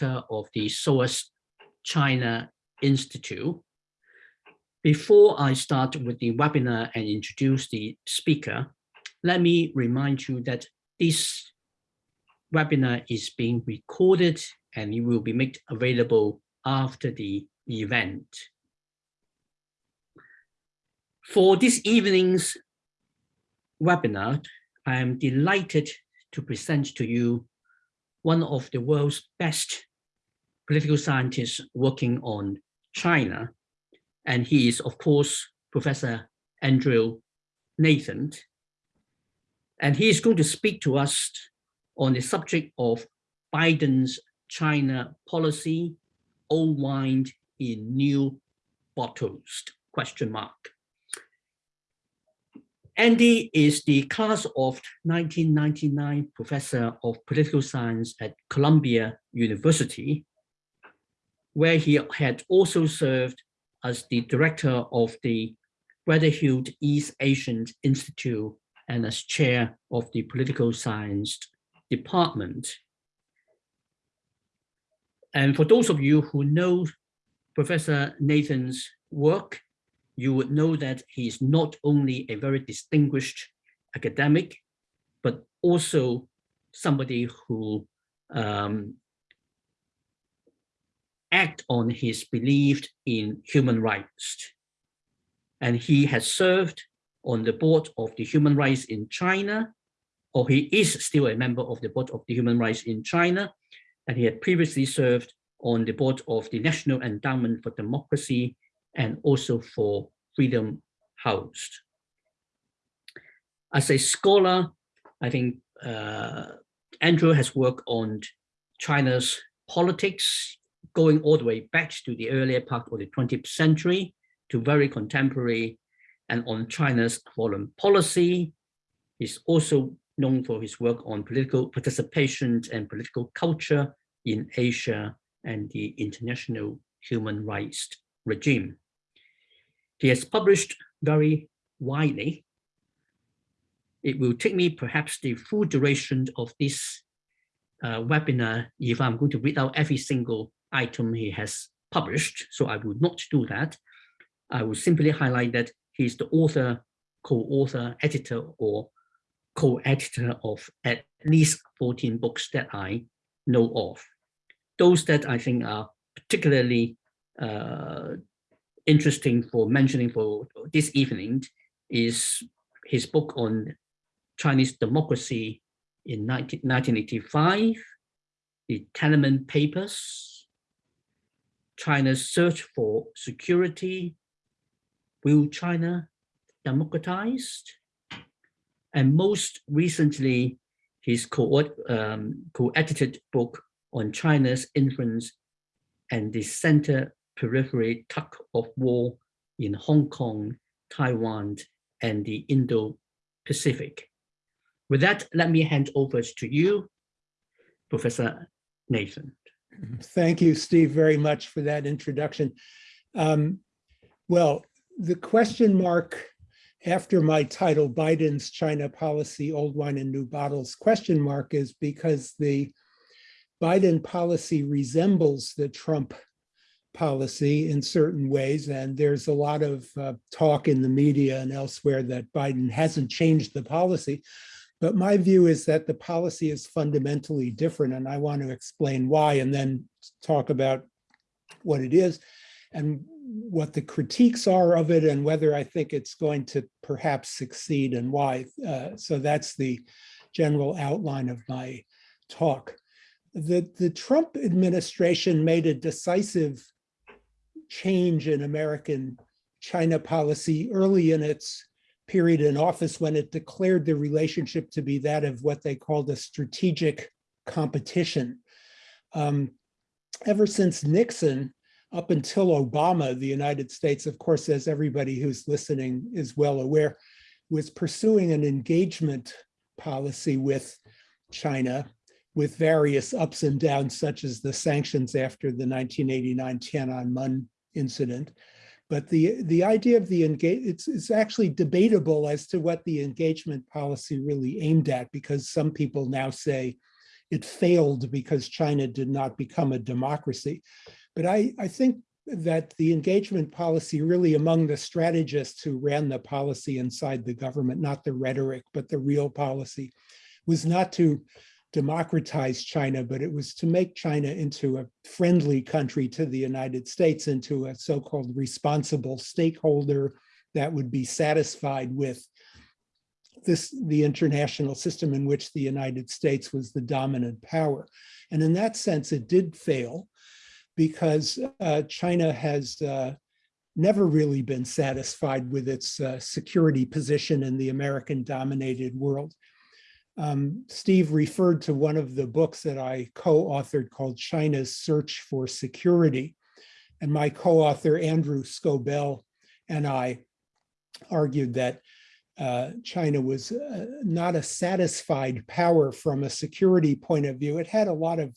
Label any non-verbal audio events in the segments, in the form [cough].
of the SOAS China Institute. Before I start with the webinar and introduce the speaker, let me remind you that this webinar is being recorded and it will be made available after the event. For this evening's webinar, I am delighted to present to you one of the world's best political scientists working on China. And he is, of course, Professor Andrew Nathan. And he is going to speak to us on the subject of Biden's China policy, old wine in new bottles, question mark. Andy is the class of 1999 professor of political science at Columbia University, where he had also served as the director of the Weatherhead East Asian Institute and as chair of the political science department. And for those of you who know Professor Nathan's work, you would know that he is not only a very distinguished academic, but also somebody who um, act on his belief in human rights. And he has served on the board of the human rights in China, or he is still a member of the board of the human rights in China, and he had previously served on the board of the National Endowment for Democracy and also for Freedom House. As a scholar, I think uh, Andrew has worked on China's politics, going all the way back to the earlier part of the 20th century to very contemporary and on China's foreign policy. He's also known for his work on political participation and political culture in Asia and the international human rights regime. He has published very widely. It will take me perhaps the full duration of this uh, webinar if I'm going to read out every single item he has published, so I will not do that. I will simply highlight that he's the author, co-author, editor, or co-editor of at least 14 books that I know of. Those that I think are particularly uh, interesting for mentioning for this evening is his book on Chinese democracy in 19, 1985, the Tiananmen Papers, China's search for security, will China democratized? And most recently, his um, co-edited um, co book on China's influence and the center periphery tug of war in Hong Kong, Taiwan, and the Indo-Pacific. With that, let me hand over to you, Professor Nathan. Thank you, Steve, very much for that introduction. Um, well, the question mark after my title, Biden's China policy, old wine and new bottles, question mark is because the Biden policy resembles the Trump policy in certain ways. And there's a lot of uh, talk in the media and elsewhere that Biden hasn't changed the policy. But my view is that the policy is fundamentally different. And I want to explain why and then talk about what it is and what the critiques are of it and whether I think it's going to perhaps succeed and why. Uh, so that's the general outline of my talk. The, the Trump administration made a decisive change in American China policy early in its period in office when it declared the relationship to be that of what they called a strategic competition. Um, ever since Nixon, up until Obama, the United States, of course, as everybody who's listening is well aware, was pursuing an engagement policy with China with various ups and downs, such as the sanctions after the 1989 Tiananmen incident. But the, the idea of the engage, it's, it's actually debatable as to what the engagement policy really aimed at, because some people now say it failed because China did not become a democracy. But I, I think that the engagement policy really among the strategists who ran the policy inside the government, not the rhetoric, but the real policy, was not to democratize China, but it was to make China into a friendly country to the United States, into a so-called responsible stakeholder that would be satisfied with this the international system in which the United States was the dominant power. And in that sense, it did fail because uh, China has uh, never really been satisfied with its uh, security position in the American dominated world. Um, Steve referred to one of the books that I co-authored called China's Search for Security. And my co-author, Andrew Scobell, and I argued that uh, China was uh, not a satisfied power from a security point of view. It had a lot of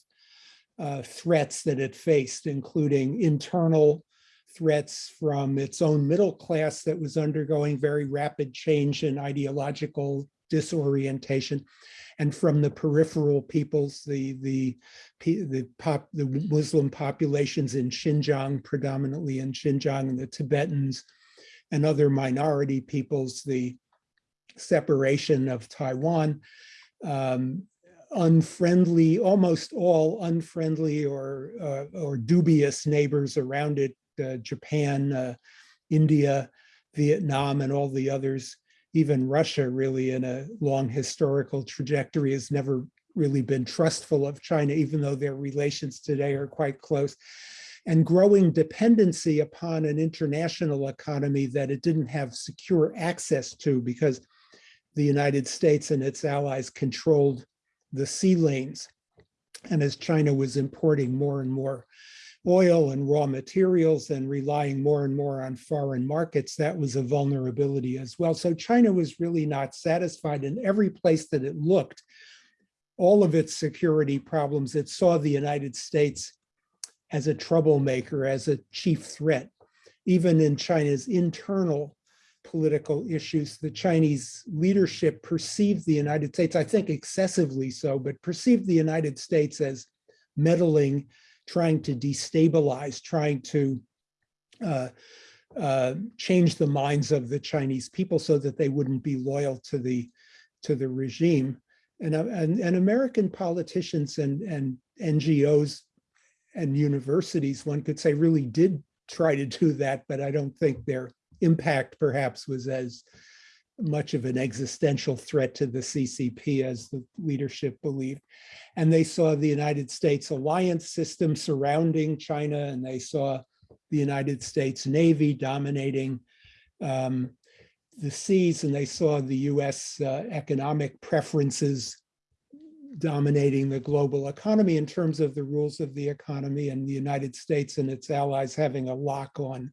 uh, threats that it faced, including internal threats from its own middle class that was undergoing very rapid change in ideological disorientation, and from the peripheral peoples, the the the pop the Muslim populations in Xinjiang, predominantly in Xinjiang, and the Tibetans and other minority peoples, the separation of Taiwan, um, unfriendly, almost all unfriendly or uh, or dubious neighbors around it, uh, Japan, uh, India, Vietnam, and all the others. Even Russia, really, in a long historical trajectory, has never really been trustful of China, even though their relations today are quite close. And growing dependency upon an international economy that it didn't have secure access to because the United States and its allies controlled the sea lanes. And as China was importing more and more oil and raw materials and relying more and more on foreign markets, that was a vulnerability as well. So China was really not satisfied in every place that it looked, all of its security problems, it saw the United States as a troublemaker, as a chief threat. Even in China's internal political issues, the Chinese leadership perceived the United States, I think excessively so, but perceived the United States as meddling, trying to destabilize, trying to uh, uh, change the minds of the Chinese people so that they wouldn't be loyal to the to the regime. And, uh, and, and American politicians and, and NGOs and universities, one could say, really did try to do that, but I don't think they're impact perhaps was as much of an existential threat to the CCP as the leadership believed. And they saw the United States alliance system surrounding China, and they saw the United States Navy dominating um, the seas, and they saw the US uh, economic preferences dominating the global economy in terms of the rules of the economy and the United States and its allies having a lock on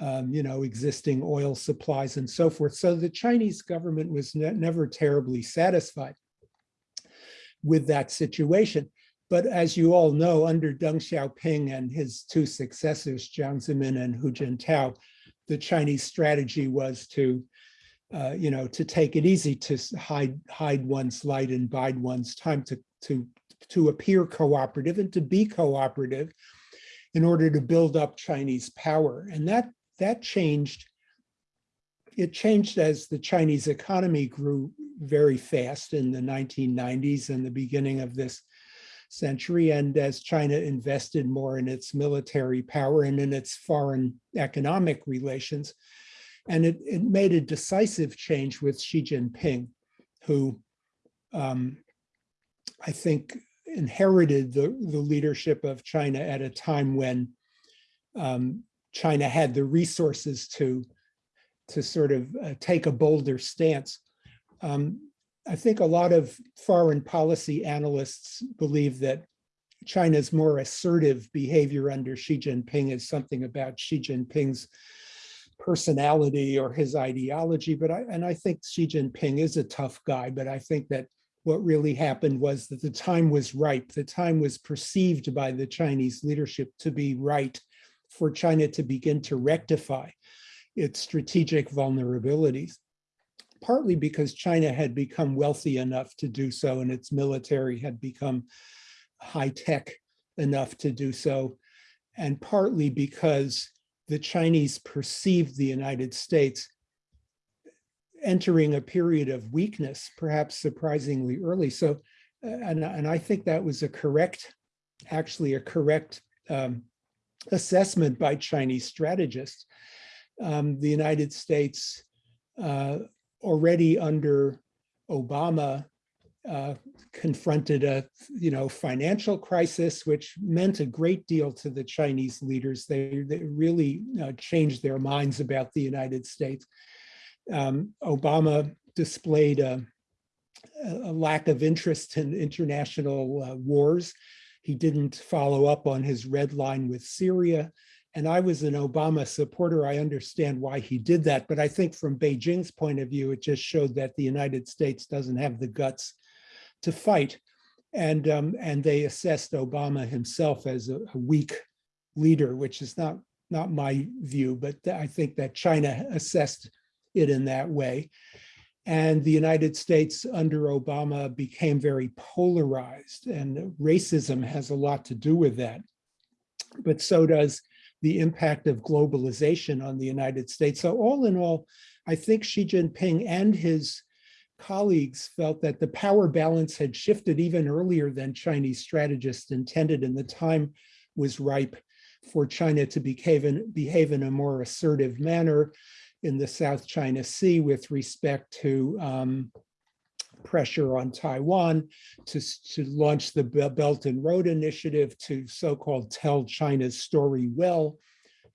um, you know, existing oil supplies and so forth. So the Chinese government was ne never terribly satisfied with that situation. But as you all know, under Deng Xiaoping and his two successors, Jiang Zemin and Hu Jintao, the Chinese strategy was to, uh, you know, to take it easy, to hide hide one's light and bide one's time, to to to appear cooperative and to be cooperative in order to build up Chinese power. And that that changed. It changed as the Chinese economy grew very fast in the 1990s and the beginning of this century. And as China invested more in its military power and in its foreign economic relations, and it, it made a decisive change with Xi Jinping, who um, I think inherited the, the leadership of China at a time when um, China had the resources to, to sort of uh, take a bolder stance. Um, I think a lot of foreign policy analysts believe that China's more assertive behavior under Xi Jinping is something about Xi Jinping's personality or his ideology. But I, and I think Xi Jinping is a tough guy, but I think that what really happened was that the time was ripe. The time was perceived by the Chinese leadership to be right for China to begin to rectify its strategic vulnerabilities. partly because China had become wealthy enough to do so and its military had become high tech enough to do so, and partly because the Chinese perceived the United States entering a period of weakness, perhaps surprisingly early. So, uh, and, and I think that was a correct, actually a correct um, assessment by Chinese strategists. Um, the United States uh, already under Obama uh, confronted a you know financial crisis, which meant a great deal to the Chinese leaders. They, they really uh, changed their minds about the United States. Um, Obama displayed a, a, lack of interest in international uh, wars. He didn't follow up on his red line with Syria. And I was an Obama supporter. I understand why he did that. But I think from Beijing's point of view, it just showed that the United States doesn't have the guts to fight. And, um, and they assessed Obama himself as a, a weak leader, which is not, not my view, but I think that China assessed it in that way. And the United States under Obama became very polarized and racism has a lot to do with that. But so does the impact of globalization on the United States. So all in all, I think Xi Jinping and his colleagues felt that the power balance had shifted even earlier than Chinese strategists intended and the time was ripe for China to behave in, behave in a more assertive manner in the South China Sea with respect to um, pressure on Taiwan, to, to launch the Belt and Road Initiative, to so-called tell China's story well,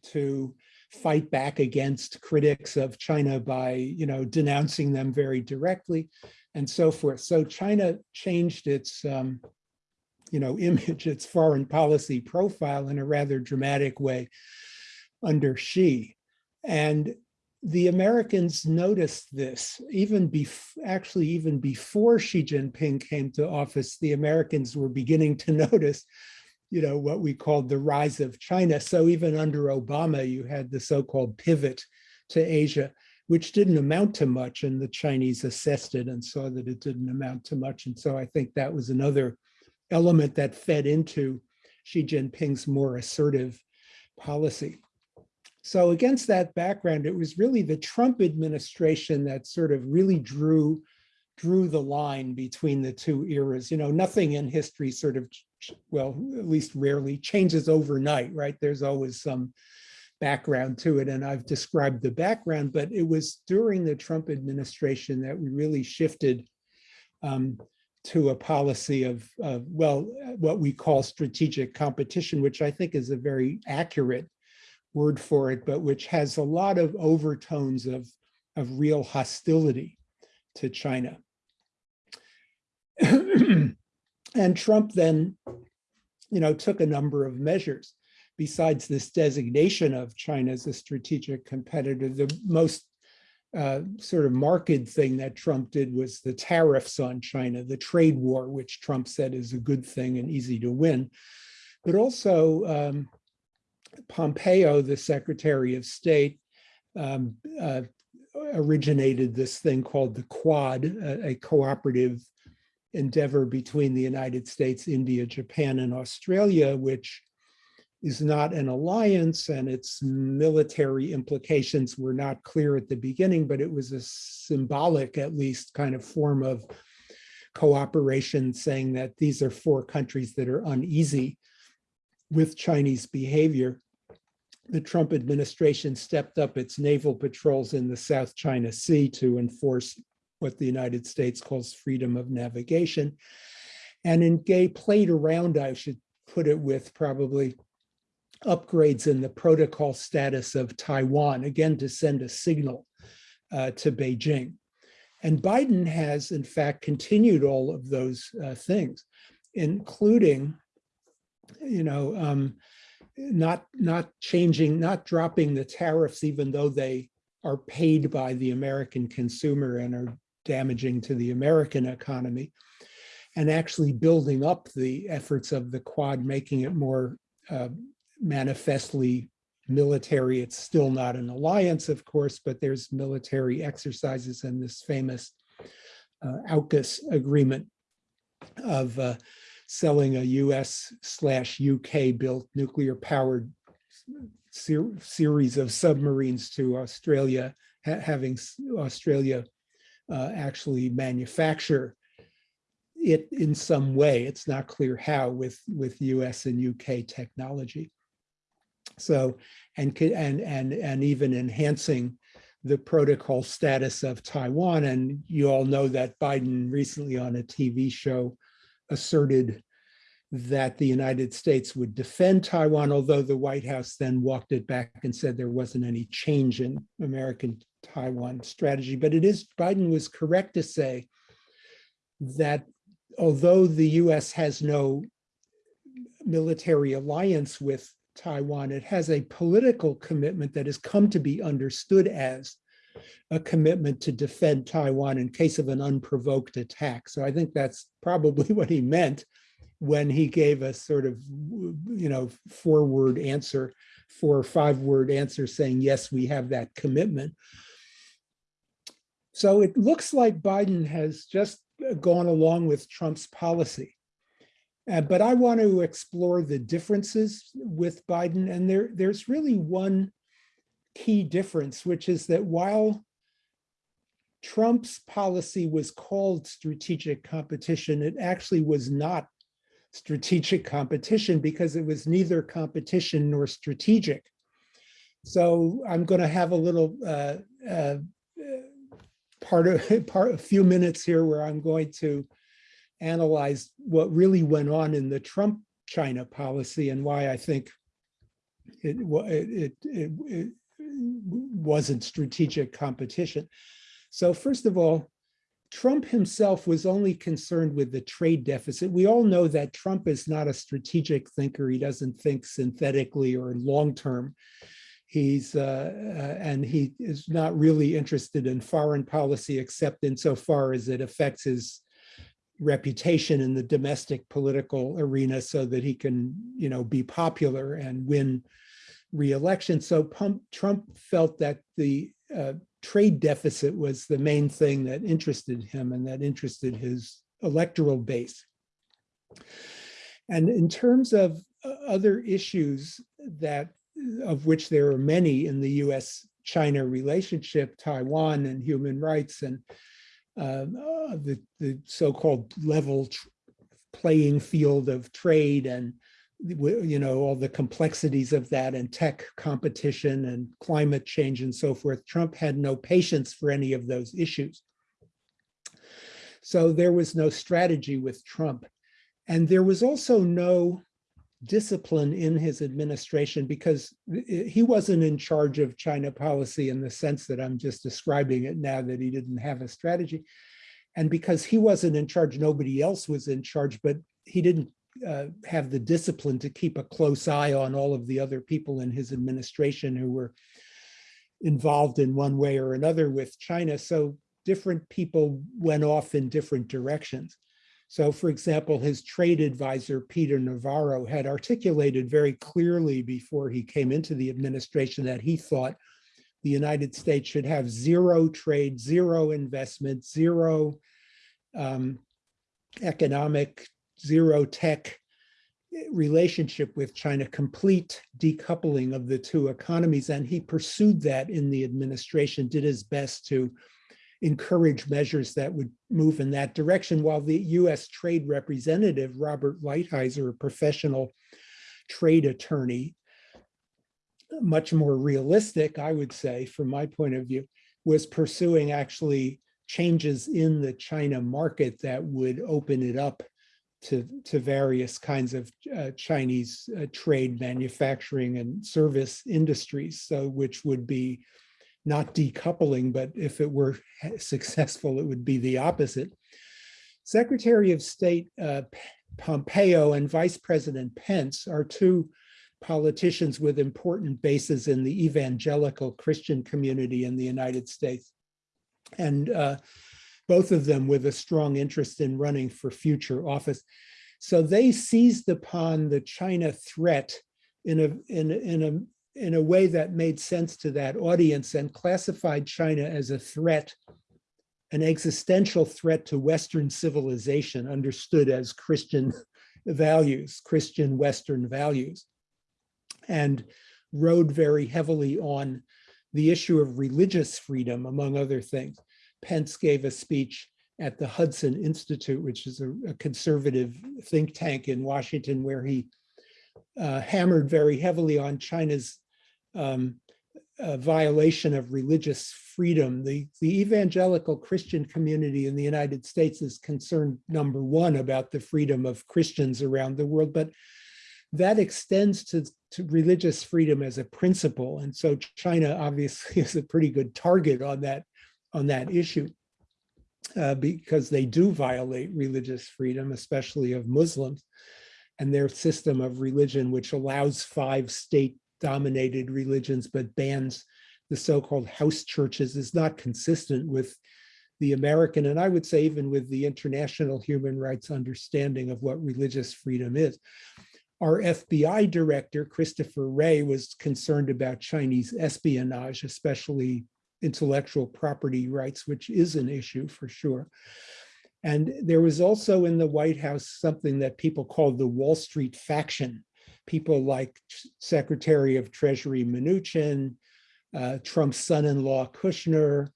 to fight back against critics of China by, you know, denouncing them very directly and so forth. So China changed its, um, you know, [laughs] image, its foreign policy profile in a rather dramatic way under Xi. And the Americans noticed this even actually even before Xi Jinping came to office, the Americans were beginning to [laughs] notice, you know, what we called the rise of China. So even under Obama, you had the so-called pivot to Asia, which didn't amount to much. And the Chinese assessed it and saw that it didn't amount to much. And so I think that was another element that fed into Xi Jinping's more assertive policy. So against that background, it was really the Trump administration that sort of really drew drew the line between the two eras. You know, nothing in history sort of, well, at least rarely changes overnight, right? There's always some background to it. And I've described the background, but it was during the Trump administration that we really shifted um, to a policy of, of, well, what we call strategic competition, which I think is a very accurate word for it, but which has a lot of overtones of, of real hostility to China. [clears throat] and Trump then, you know, took a number of measures. Besides this designation of China as a strategic competitor, the most uh, sort of marked thing that Trump did was the tariffs on China, the trade war, which Trump said is a good thing and easy to win. But also um, Pompeo, the Secretary of State, um, uh, originated this thing called the Quad, a, a, cooperative endeavor between the United States, India, Japan, and Australia, which is not an alliance and its military implications were not clear at the beginning, but it was a symbolic, at least, kind of form of cooperation saying that these are four countries that are uneasy with Chinese behavior, the Trump administration stepped up its naval patrols in the South China Sea to enforce what the United States calls freedom of navigation. And in Gay played around, I should put it with probably upgrades in the protocol status of Taiwan, again, to send a signal uh, to Beijing. And Biden has, in fact, continued all of those uh, things, including you know, um, not not changing, not dropping the tariffs, even though they are paid by the American consumer and are damaging to the American economy, and actually building up the efforts of the Quad, making it more uh, manifestly military. It's still not an alliance, of course, but there's military exercises and this famous uh, AUKUS agreement of uh, selling a US slash UK built nuclear powered ser series of submarines to Australia, ha having Australia uh, actually manufacture it in some way. It's not clear how with, with US and UK technology. So, and, and, and, and even enhancing the protocol status of Taiwan. And you all know that Biden recently on a TV show asserted that the United States would defend Taiwan, although the White House then walked it back and said there wasn't any change in American Taiwan strategy. But it is, Biden was correct to say that although the US has no military alliance with Taiwan, it has a political commitment that has come to be understood as a commitment to defend Taiwan in case of an unprovoked attack. So I think that's probably [laughs] what he meant when he gave a sort of, you know, four word answer, four or five word answer saying, yes, we have that commitment. So it looks like Biden has just gone along with Trump's policy. Uh, but I want to explore the differences with Biden. And there, there's really one key difference, which is that while Trump's policy was called strategic competition, it actually was not strategic competition because it was neither competition nor strategic. So I'm going to have a little uh, uh, part of [laughs] part a few minutes here where I'm going to analyze what really went on in the Trump China policy and why I think it it, it, it wasn't strategic competition. So first of all, Trump himself was only concerned with the trade deficit. We all know that Trump is not a strategic thinker. He doesn't think synthetically or long term. He's uh, uh, and he is not really interested in foreign policy except insofar as it affects his reputation in the domestic political arena so that he can, you know, be popular and win re-election. So Trump, Trump felt that the uh, trade deficit was the main thing that interested him and that interested his electoral base. And in terms of uh, other issues that of which there are many in the US-China relationship, Taiwan and human rights and uh, uh, the, the so-called level playing field of trade and you know all the complexities of that and tech competition and climate change and so forth. Trump had no patience for any of those issues. So there was no strategy with Trump. And there was also no discipline in his administration because he wasn't in charge of China policy in the sense that I'm just describing it now that he didn't have a strategy. And because he wasn't in charge, nobody else was in charge, but he didn't uh, have the discipline to keep a close eye on all of the other people in his administration who were involved in one way or another with China. So different people went off in different directions. So for example, his trade advisor, Peter Navarro, had articulated very clearly before he came into the administration that he thought the United States should have zero trade, zero investment, zero um, economic, zero tech relationship with China, complete decoupling of the two economies. And he pursued that in the administration, did his best to encourage measures that would move in that direction, while the US trade representative, Robert Lighthizer, a professional trade attorney, much more realistic, I would say, from my point of view, was pursuing actually changes in the China market that would open it up to, to various kinds of uh, Chinese uh, trade, manufacturing, and service industries, so which would be not decoupling, but if it were [laughs] successful, it would be the opposite. Secretary of State uh, Pompeo and Vice President Pence are two politicians with important bases in the evangelical Christian community in the United States. And uh, both of them with a strong interest in running for future office. So they seized upon the China threat in a, in, in a in a way that made sense to that audience and classified China as a threat, an existential threat to Western civilization, understood as Christian values, Christian Western values, and rode very heavily on the issue of religious freedom, among other things. Pence gave a speech at the Hudson Institute, which is a, a conservative think tank in Washington, where he uh, hammered very heavily on China's um, uh, violation of religious freedom. The, the evangelical Christian community in the United States is concerned, number one, about the freedom of Christians around the world, but that extends to, to religious freedom as a principle. And so China obviously [laughs] is a pretty good target on that, on that issue. Uh, because they do violate religious freedom, especially of Muslims, and their system of religion, which allows five state dominated religions, but bans the so-called house churches is not consistent with the American, and I would say even with the international human rights understanding of what religious freedom is. Our FBI director, Christopher Wray, was concerned about Chinese espionage, especially intellectual property rights, which is an issue for sure. And there was also in the White House something that people called the Wall Street faction. People like Secretary of Treasury Mnuchin, uh, Trump's son-in-law Kushner,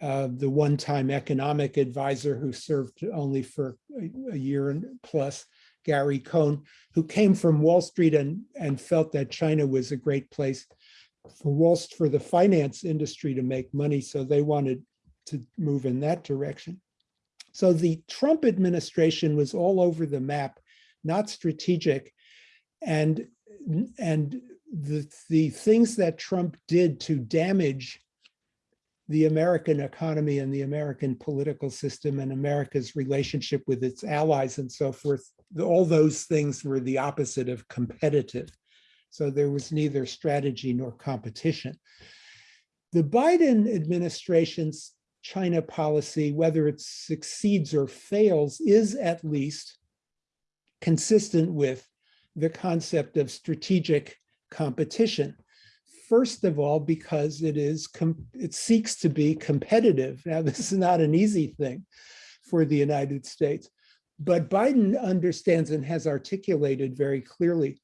uh, the one-time economic advisor who served only for a, a year and plus, Gary Cohn, who came from Wall Street and, and felt that China was a great place for Wall for the finance industry to make money. So they wanted to move in that direction. So the Trump administration was all over the map, not strategic. And, and the, the things that Trump did to damage the American economy and the American political system and America's relationship with its allies and so forth, all those things were the opposite of competitive. So there was neither strategy nor competition. The Biden administration's China policy, whether it succeeds or fails, is at least consistent with the concept of strategic competition. First of all, because it is it seeks to be competitive. Now, [laughs] this is not an easy thing for the United States, but Biden understands and has articulated very clearly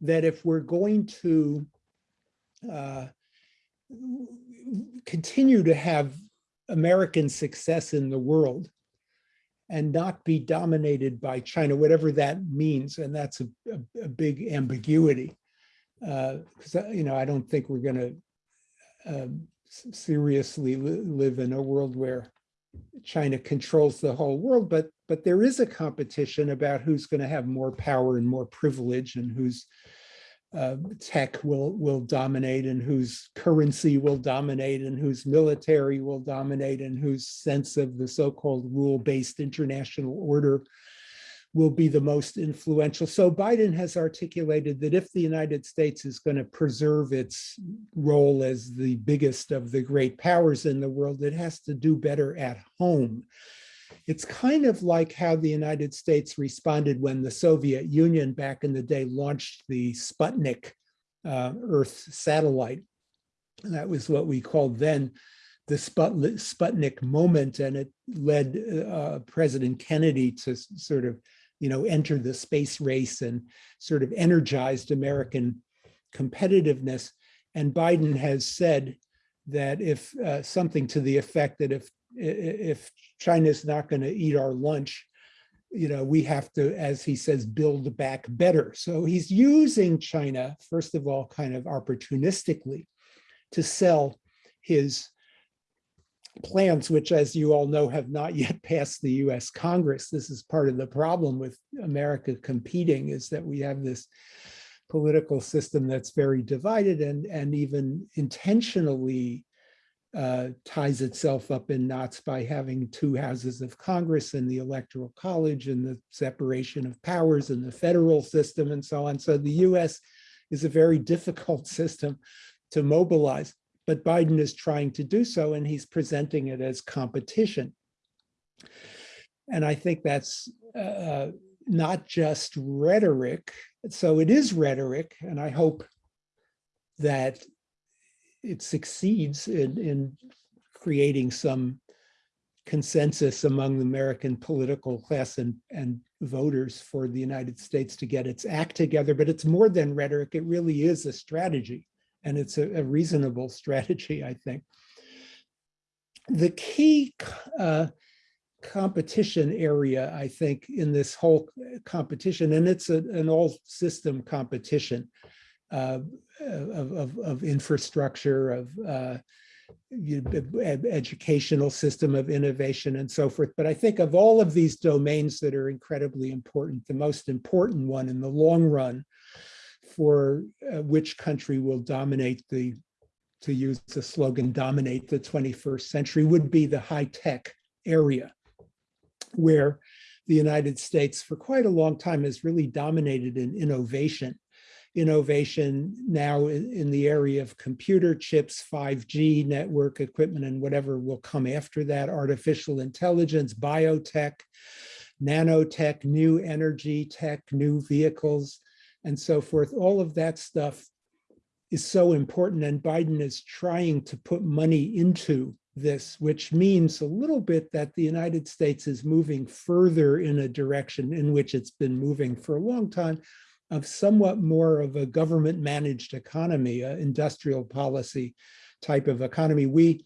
that if we're going to uh, continue to have American success in the world and not be dominated by China, whatever that means, and that's a, a, a big ambiguity. Because, uh, you know, I don't think we're going to uh, seriously li live in a world where China controls the whole world, but but there is a competition about who's going to have more power and more privilege and whose uh, tech will will dominate and whose currency will dominate and whose military will dominate and whose sense of the so-called rule-based international order will be the most influential. So Biden has articulated that if the United States is going to preserve its role as the biggest of the great powers in the world, it has to do better at home. It's kind of like how the United States responded when the Soviet Union back in the day launched the Sputnik uh, Earth satellite. That was what we called then the Sputnik moment, and it led uh, President Kennedy to sort of, you know, enter the space race and sort of energized American competitiveness. And Biden has said that if uh, something to the effect that if if China's not going to eat our lunch, you know, we have to, as he says, build back better. So he's using China, first of all, kind of opportunistically to sell his plans, which, as you all know, have not yet [laughs] passed the US Congress. This is part of the problem with America competing is that we have this political system that's very divided and, and even intentionally uh, ties itself up in knots by having two houses of Congress and the Electoral College and the separation of powers and the federal system and so on. So the US is a very [laughs] difficult system to mobilize, but Biden is trying to do so and he's presenting it as competition. And I think that's uh, not just rhetoric. So it is rhetoric, and I hope that it succeeds in, in creating some consensus among the American political class and, and voters for the United States to get its act together. But it's more than rhetoric. It really is a strategy. And it's a, a reasonable [laughs] strategy, I think. The key uh, competition area, I think, in this whole competition, and it's a, an all system competition uh, of, of, of, infrastructure, of uh, educational system of innovation and so forth. But I think of all of these domains that are incredibly important, the most important one in the long run for uh, which country will dominate the, to use the slogan, dominate the 21st century would be the high tech area where the United States for quite a long time has really dominated in innovation. Innovation now in, in, the area of computer chips, 5G network equipment, and whatever will come after that, artificial intelligence, biotech, nanotech, new energy tech, new vehicles, and so forth. All of that stuff is so important, and Biden is trying to put money into this, which means a little bit that the United States is moving further in a direction in which it's been moving for a long time of somewhat more of a government managed economy, an industrial policy type of economy. We,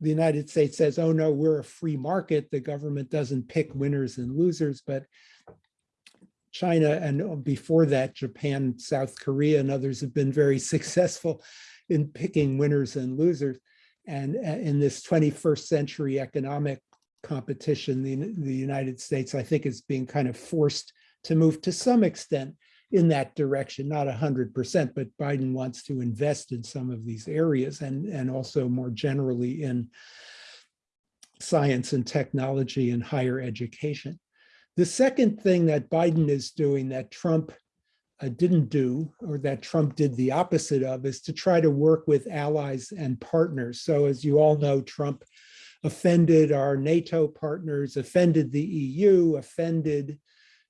the United States says, oh no, we're a free market. The government doesn't pick winners and losers, but China and before that, Japan, South Korea, and others have been very [laughs] successful in picking winners and losers. And uh, in this 21st century economic competition, the, the United States, I think, is being kind of forced to move to some extent in that direction, not 100%, but Biden wants to invest in some of these areas and, and also more generally in science and technology and higher education. The second thing that Biden is doing that Trump uh, didn't do, or that Trump did the opposite of, is to try to work with allies and partners. So as you all know, Trump offended our NATO partners, offended the EU, offended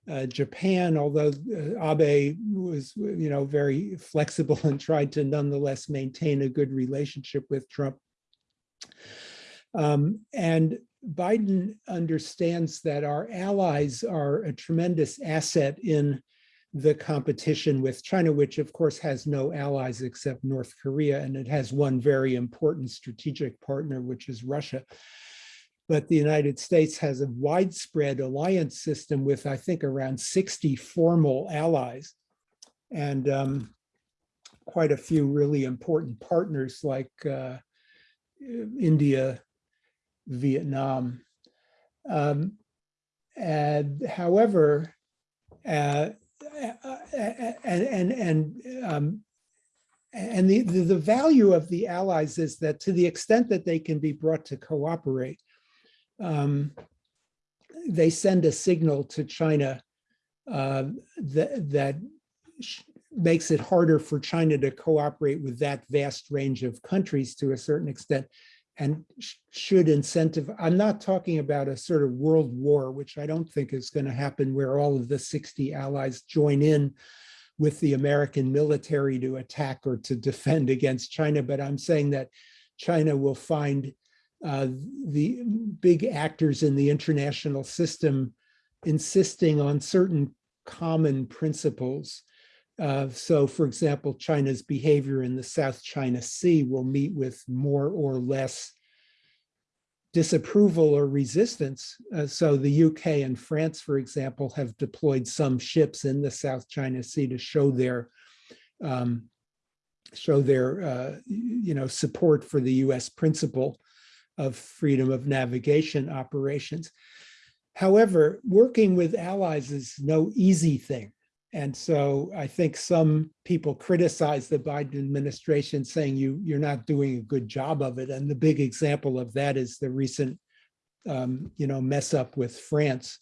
uh, Japan, although uh, Abe was, you know, very flexible and tried to nonetheless maintain a good relationship with Trump. Um, and Biden understands that our allies are a tremendous asset in the competition with China, which of course has no allies except North Korea, and it has one very important strategic partner, which is Russia. But the United States has a widespread alliance system with, I think, around 60 formal allies and um, quite a few really important partners like uh, India, Vietnam. Um, and however, uh, and and and um, and the, the, the value of the allies is that to the extent that they can be brought to cooperate, um, they send a signal to China uh, that that makes it harder for China to cooperate with that vast range of countries to a certain extent and should incentive. I'm not talking about a sort of world war, which I don't think is going to happen where all of the 60 allies join in with the American military to attack or to defend against China. But I'm saying that China will find uh, the big actors in the international system insisting on certain common principles. Uh, so, for example, China's behavior in the South China Sea will meet with more or less disapproval or resistance. Uh, so the UK and France, for example, have deployed some ships in the South China Sea to show their um, show their uh, you know support for the US principle of freedom of navigation operations. However, working with allies is no easy thing. And so I think some people criticize the Biden administration saying you, you're not doing a good job of it. And the big example of that is the recent um, you know, mess up with France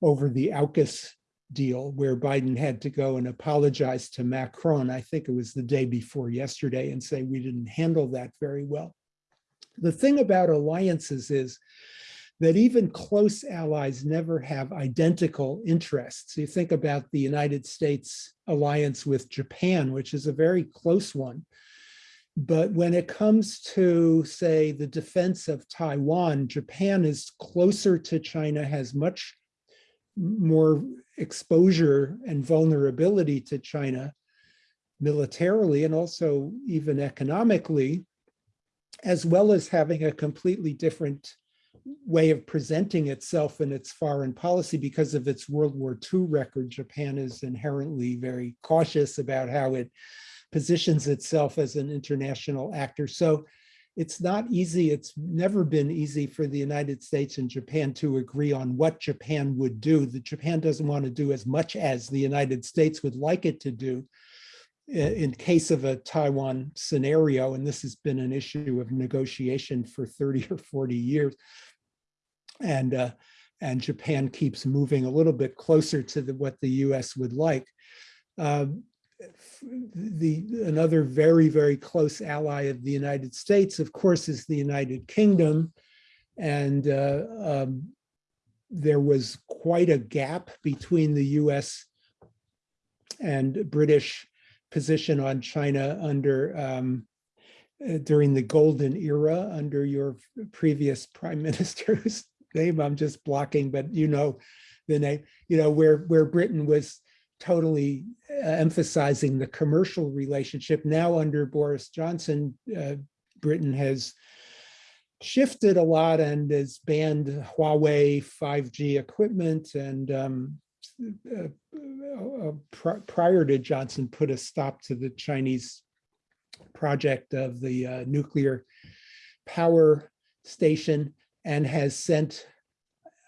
over the AUKUS deal where Biden had to go and apologize to Macron. I think it was the day before yesterday and say we didn't handle that very well. The thing about alliances is that even close allies never have identical interests. You think about the United States alliance with Japan, which is a very close one. But when it comes to, say, the defense of Taiwan, Japan is closer to China, has much more exposure and vulnerability to China militarily and also even economically, as well as having a completely different way of presenting itself in its foreign policy because of its World War II record. Japan is inherently very cautious about how it positions itself as an international actor. So it's not easy. It's never been easy for the United States and Japan to agree on what Japan would do. The Japan doesn't want to do as much as the United States would like it to do in case of a Taiwan scenario, and this has been an issue of negotiation for 30 or 40 years. And, uh, and Japan keeps moving a little bit closer to the, what the US would like. Um, the another very, very close ally of the United States, of course, is the United Kingdom. And uh, um, there was quite a gap between the US and British position on China under um, uh, during the golden era under your previous prime [laughs] minister's name. I'm just blocking, but you know the name, you know, where, where Britain was totally uh, emphasizing the commercial relationship. Now under Boris Johnson, uh, Britain has shifted a lot and has banned Huawei 5G equipment and um, uh, uh, pr prior to Johnson put a stop to the Chinese project of the uh, nuclear power station and has sent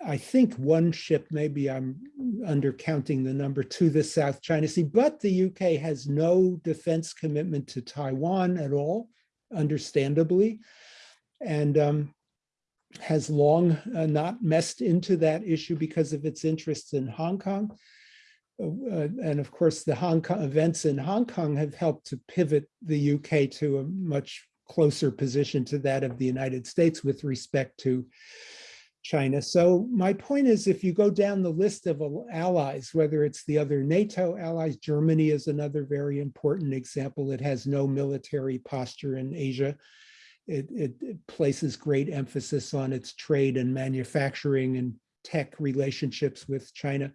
I think one ship, maybe I'm undercounting the number, to the South China Sea, but the UK has no defense commitment to Taiwan at all, understandably, and um, has long uh, not messed into that issue because of its interests in Hong Kong. Uh, and of course, the Hong Kong events in Hong Kong have helped to pivot the UK to a much closer position to that of the United States with respect to China. So my point is, if you go down the list of allies, whether it's the other NATO allies, Germany is another very important example. It has no military posture in Asia. It, it, it places great emphasis on its trade and manufacturing and tech relationships with China.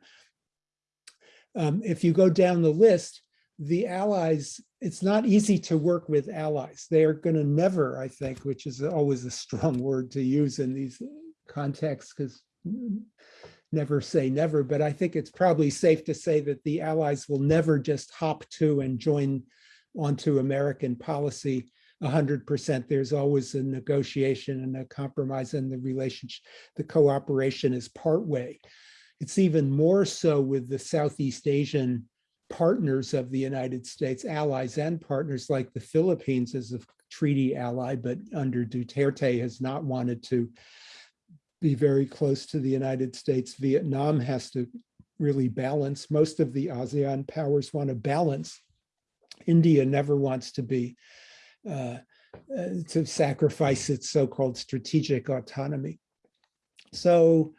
Um, if you go down the list, the allies, it's not easy to work with allies. They are going to never, I think, which is always a strong [laughs] word to use in these contexts because never say never, but I think it's probably safe to say that the allies will never just hop to and join onto American policy 100%. There's always a negotiation and a compromise and the relationship, the cooperation is part way. It's even more so with the Southeast Asian partners of the United States, allies and partners like the Philippines as a treaty ally, but under Duterte has not wanted to be very close to the United States. Vietnam has to really balance. Most of the ASEAN powers want to balance. India never wants to be, uh, uh, to sacrifice its so-called strategic autonomy. So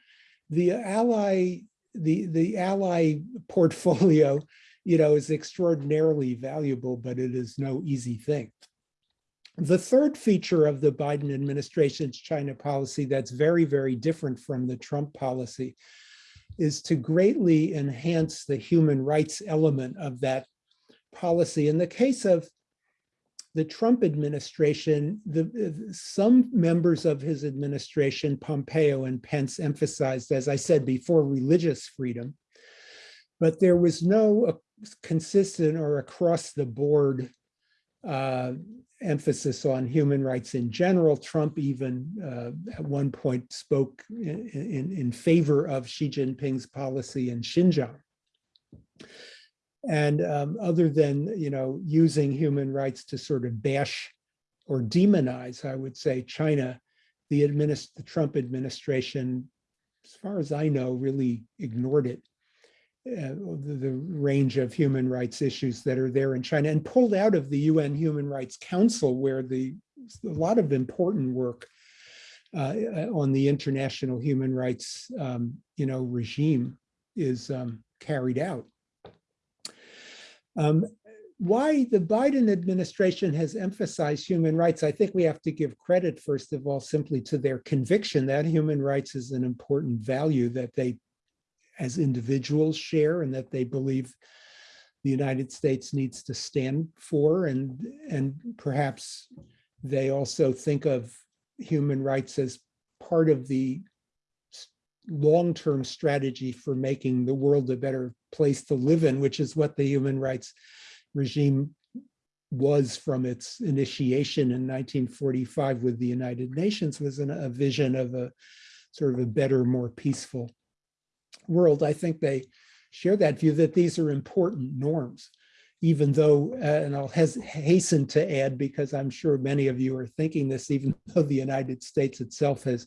the ally, the, the ally portfolio, you know, is extraordinarily valuable, but it is no easy thing. The third feature of the Biden administration's China policy that's very, very different from the Trump policy is to greatly enhance the human rights element of that policy. In the case of the Trump administration, the, some members of his administration, Pompeo and Pence emphasized, as I said before, religious freedom, but there was no consistent or across the board uh, emphasis on human rights in general. Trump even uh, at one point spoke in, in, in, favor of Xi Jinping's policy in Xinjiang. And um, other than, you know, using human rights to sort of bash or demonize, I would say, China, the, administ the Trump administration, as far as I know, really ignored it uh, the, the, range of human rights issues that are there in China and pulled out of the UN Human Rights Council where the a lot of important work uh, on the international human rights, um, you know, regime is um, carried out. Um, why the Biden administration has emphasized human rights, I think we have to give credit, first of all, simply to their conviction that human rights is an important value that they, as individuals, share and that they believe the United States needs to stand for. And, and perhaps they also think of human rights as part of the long-term strategy for making the world a better place to live in, which is what the human rights regime was from its initiation in 1945 with the United Nations was an, a vision of a sort of a better, more peaceful world. I think they share that view that these are important norms, even though, uh, and I'll hasten to add, because I'm sure many of you are thinking this, even [laughs] though the United States itself has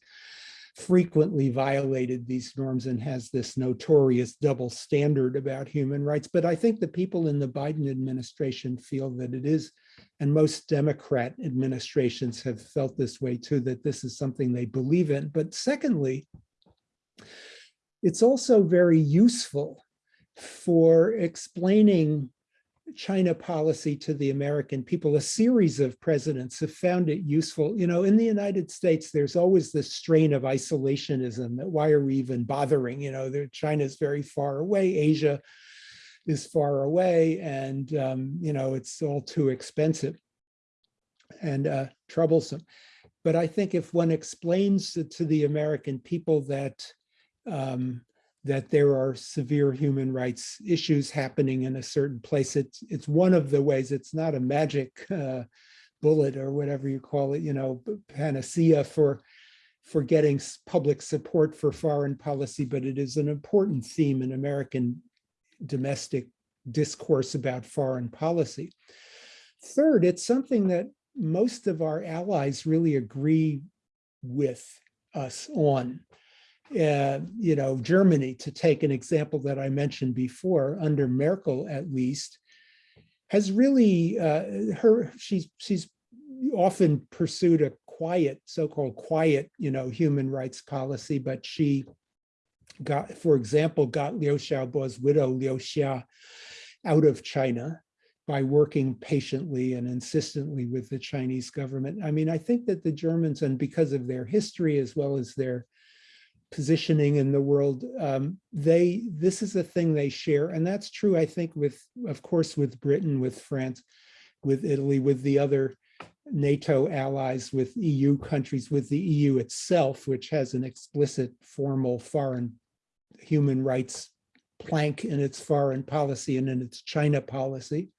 frequently violated these norms and has this notorious double standard about human rights. But I think the people in the Biden administration feel that it is, and most Democrat administrations have felt this way too, that this is something they believe in. But secondly, it's also very useful for explaining China policy to the American people, a series of presidents have found it useful. You know, in the United States, there's always this strain of isolationism that why are we even bothering? You know, China is very far away, Asia is far away, and, um, you know, it's all too expensive and uh, troublesome. But I think if one explains to the American people that um, that there are severe human rights issues happening in a certain place. It's, it's one of the ways, it's not a magic [laughs] uh, bullet or whatever you call it, you know, panacea for, for getting public support for foreign policy, but it is an important theme in American domestic discourse about foreign policy. Third, it's something that most of our allies really agree with us on uh, you know, Germany, to take an example that I mentioned before, under Merkel at least, has really, uh, her, she's, she's often pursued a quiet, so-called quiet, you know, human rights policy, but she got, for example, got Liu Xiaobo's widow, Liu Xia, out of China by working patiently and insistently with the Chinese government. I mean, I think that the Germans, and because of their history as well as their positioning in the world, um, they this is a thing they share. And that's true, I think, with, of course, with Britain, with France, with Italy, with the other NATO allies, with EU countries, with the EU itself, which has an explicit formal foreign human rights plank in its foreign policy and in its China policy,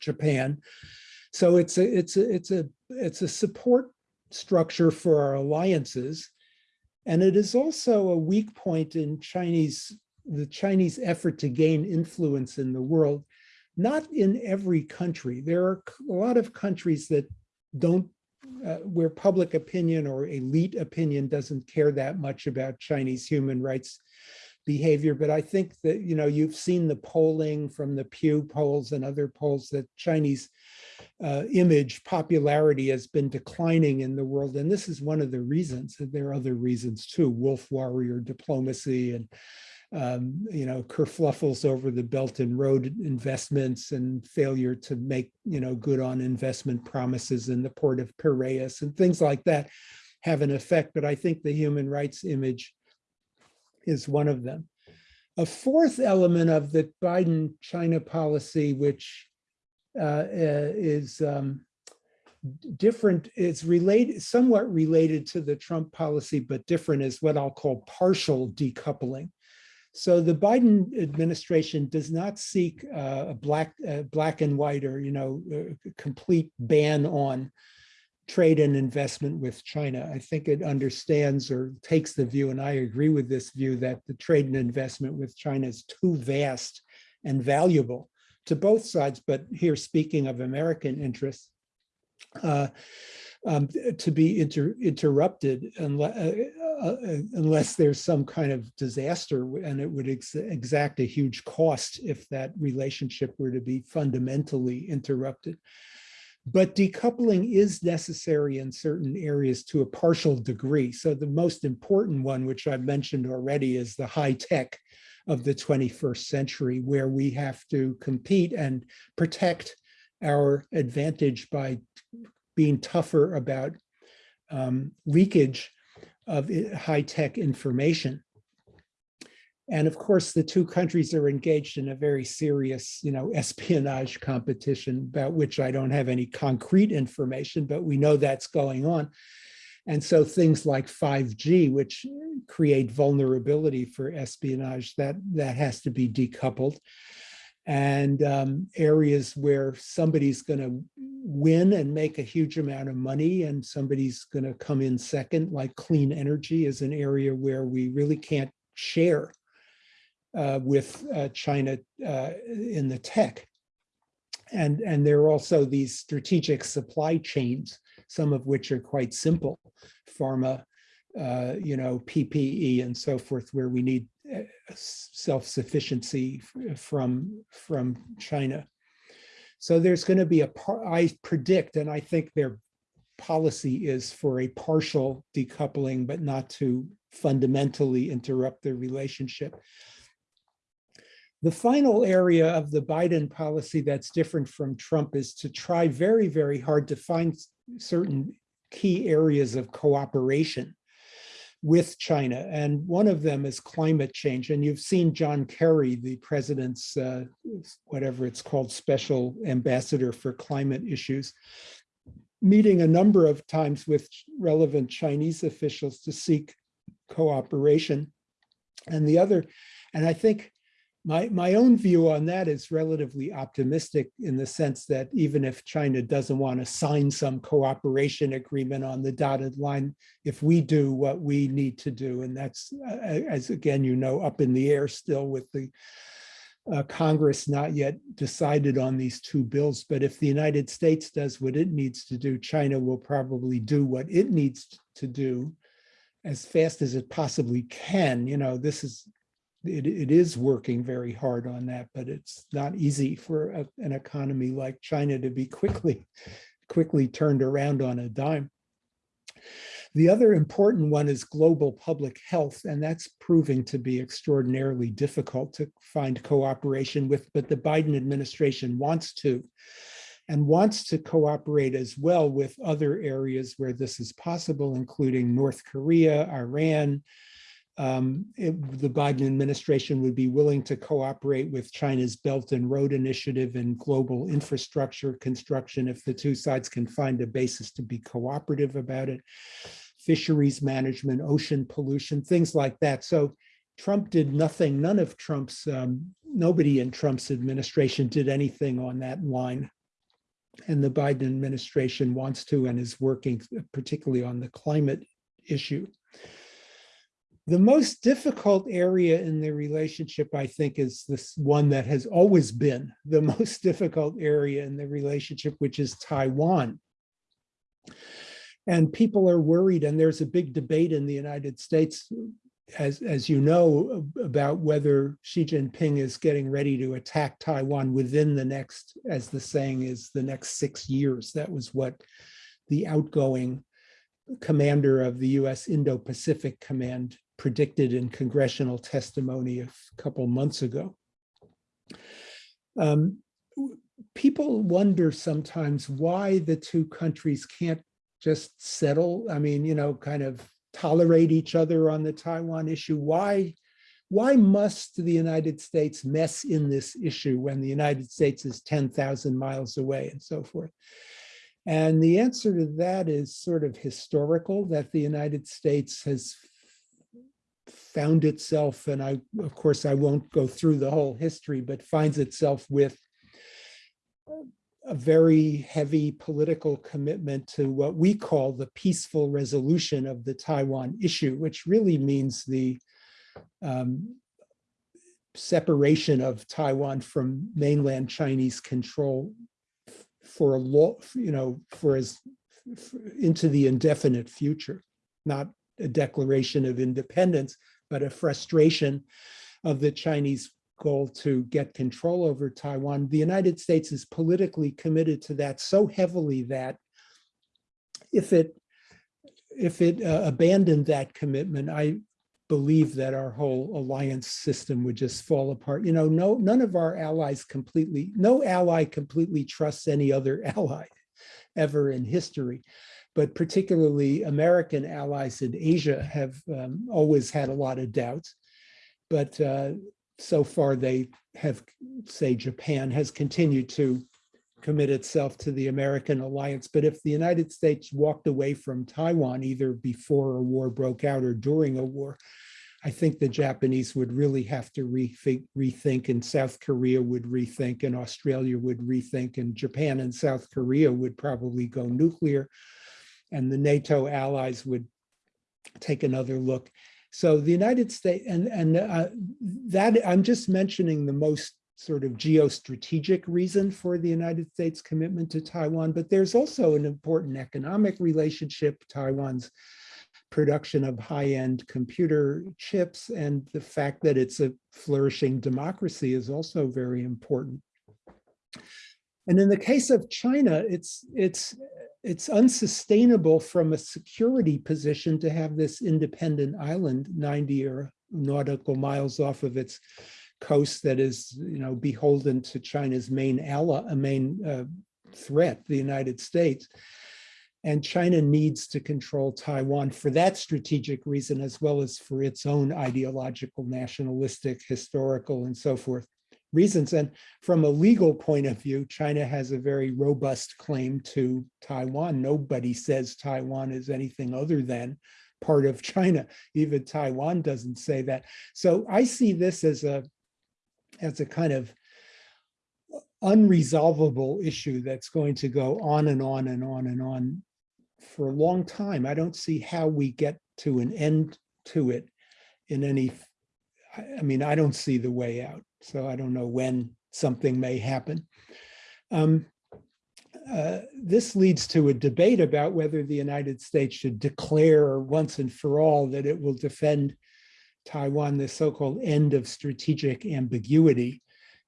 Japan. So it's a it's a it's a it's a support structure for our alliances and it is also a weak point in Chinese, the Chinese effort to gain influence in the world. Not in every country. There are a lot of countries that don't, uh, where public opinion or elite opinion doesn't care that much about Chinese human rights behavior. But I think that, you know, you've seen the polling from the Pew polls and other polls that Chinese uh, image popularity has been declining in the world. And this is one of the reasons. There are other reasons too, wolf warrior diplomacy and um, you know, kerfluffles over the Belt and Road investments and failure to make, you know, good on investment promises in the port of Piraeus and things like that have an effect. But I think the human rights image is one of them. A fourth element of the Biden China policy, which uh, uh, is um, different, it's related, somewhat related to the Trump policy, but different is what I'll call partial decoupling. So the Biden administration does not seek uh, a black, uh, black and white or, you know, complete ban on trade and investment with China. I think it understands or takes the view, and I agree with this view, that the trade and investment with China is too vast and valuable to both sides, but here speaking of American interests, uh, um, to be inter interrupted unless, uh, uh, unless there's some kind of disaster and it would ex exact a huge cost if that relationship were to be fundamentally interrupted. But decoupling is necessary in certain areas to a partial degree. So the most important one, which I've mentioned already, is the high tech of the 21st century, where we have to compete and protect our advantage by being tougher about um, leakage of high tech information. And of course, the two countries are engaged in a very serious, you know, [laughs] espionage competition about which I don't have any concrete information, but we know that's going on. And so things like 5G, which create vulnerability for espionage, that, that has to be decoupled. And um, areas where somebody's going to win and make a huge amount of money and somebody's going to come in second, like clean energy is an area where we really can't share uh, with uh, China uh, in the tech. And, and there are also these strategic supply chains, some of which are quite simple, pharma, uh, you know, PPE and so forth, where we need uh, self-sufficiency from, from China. So there's going to be a, I predict, and I think their policy is for a partial decoupling, but not to fundamentally interrupt the relationship. The final area of the Biden policy that's different from Trump is to try very, very hard to find certain key areas of cooperation with China. And one of them is climate change. And you've seen John Kerry, the president's, uh, whatever it's called, special ambassador for climate issues, meeting a number of times with relevant Chinese officials to seek cooperation. And the other, and I think my, my own view on that is relatively optimistic in the sense that even if China doesn't want to sign some cooperation agreement on the dotted line, if we do what we need to do, and that's, as again, you know, up in the air still with the uh, Congress not yet decided on these two bills, but if the United States does what it needs to do, China will probably do what it needs to do as fast as it possibly can. You know, this is it, it is working very hard on that, but it's not easy for a, an economy like China to be quickly, quickly turned around on a dime. The other important one is global public health, and that's proving to be extraordinarily difficult to find cooperation with, but the Biden administration wants to and wants to cooperate as well with other areas where this is possible, including North Korea, Iran, um, it, the Biden administration would be willing to cooperate with China's Belt and Road Initiative and global infrastructure construction if the two sides can find a basis to be cooperative about it. Fisheries management, ocean pollution, things like that. So Trump did nothing, none of Trump's, um, nobody in Trump's administration did anything on that line. And the Biden administration wants to and is working particularly on the climate issue. The most difficult area in the relationship, I think, is this one that has always been the [laughs] most difficult area in the relationship, which is Taiwan. And people are worried, and there's a big debate in the United States, as, as you know, about whether Xi Jinping is getting ready to attack Taiwan within the next, as the saying is, the next six years. That was what the outgoing commander of the US Indo-Pacific Command predicted in congressional testimony a couple months ago. Um, people wonder sometimes why the two countries can't just settle. I mean, you know, kind of tolerate each other on the Taiwan issue. Why, why must the United States mess in this issue when the United States is 10,000 miles away and so forth? And the answer to that is sort of historical, that the United States has found itself, and I, of course, I won't go through the whole history, but finds itself with a very heavy political commitment to what we call the peaceful resolution of the Taiwan issue, which really means the um, separation of Taiwan from mainland Chinese control for a law, you know, for as into the indefinite future, not declaration of independence, but a frustration of the Chinese goal to get control over Taiwan. The United States is politically committed to that so heavily that if it if it uh, abandoned that commitment, I believe that our whole alliance system would just fall apart. You know, no, none of our allies completely, no ally completely trusts any other [laughs] ally ever in history. But particularly American allies in Asia have um, always had a lot of doubts. But uh, so far they have, say Japan has continued to commit itself to the American alliance. But if the United States walked away from Taiwan, either before a war broke out or during a war, I think the Japanese would really have to rethink, rethink and South Korea would rethink and Australia would rethink and Japan and South Korea would probably go nuclear and the NATO allies would take another look. So the United States and, and uh, that I'm just mentioning the most sort of geostrategic reason for the United States commitment to Taiwan, but there's also an important economic relationship, Taiwan's production of high-end computer chips and the fact that it's a flourishing democracy is also very important. And in the case of China, it's, it's, it's unsustainable from a security position to have this independent island 90 or nautical miles off of its coast that is, you know, beholden to China's main ally, a main uh, threat, the United States. And China needs to control Taiwan for that strategic reason, as well as for its own ideological, nationalistic, historical, and so forth reasons. And from a legal point of view, China has a very robust claim to Taiwan. Nobody says Taiwan is anything other than part of China. Even Taiwan doesn't say that. So I see this as a as a kind of unresolvable issue that's going to go on and on and on and on for a long time. I don't see how we get to an end to it in any, I mean, I don't see the way out. So I don't know when something may happen. Um, uh, this leads to a debate about whether the United States should declare once and for all that it will defend Taiwan, the so-called end of strategic ambiguity.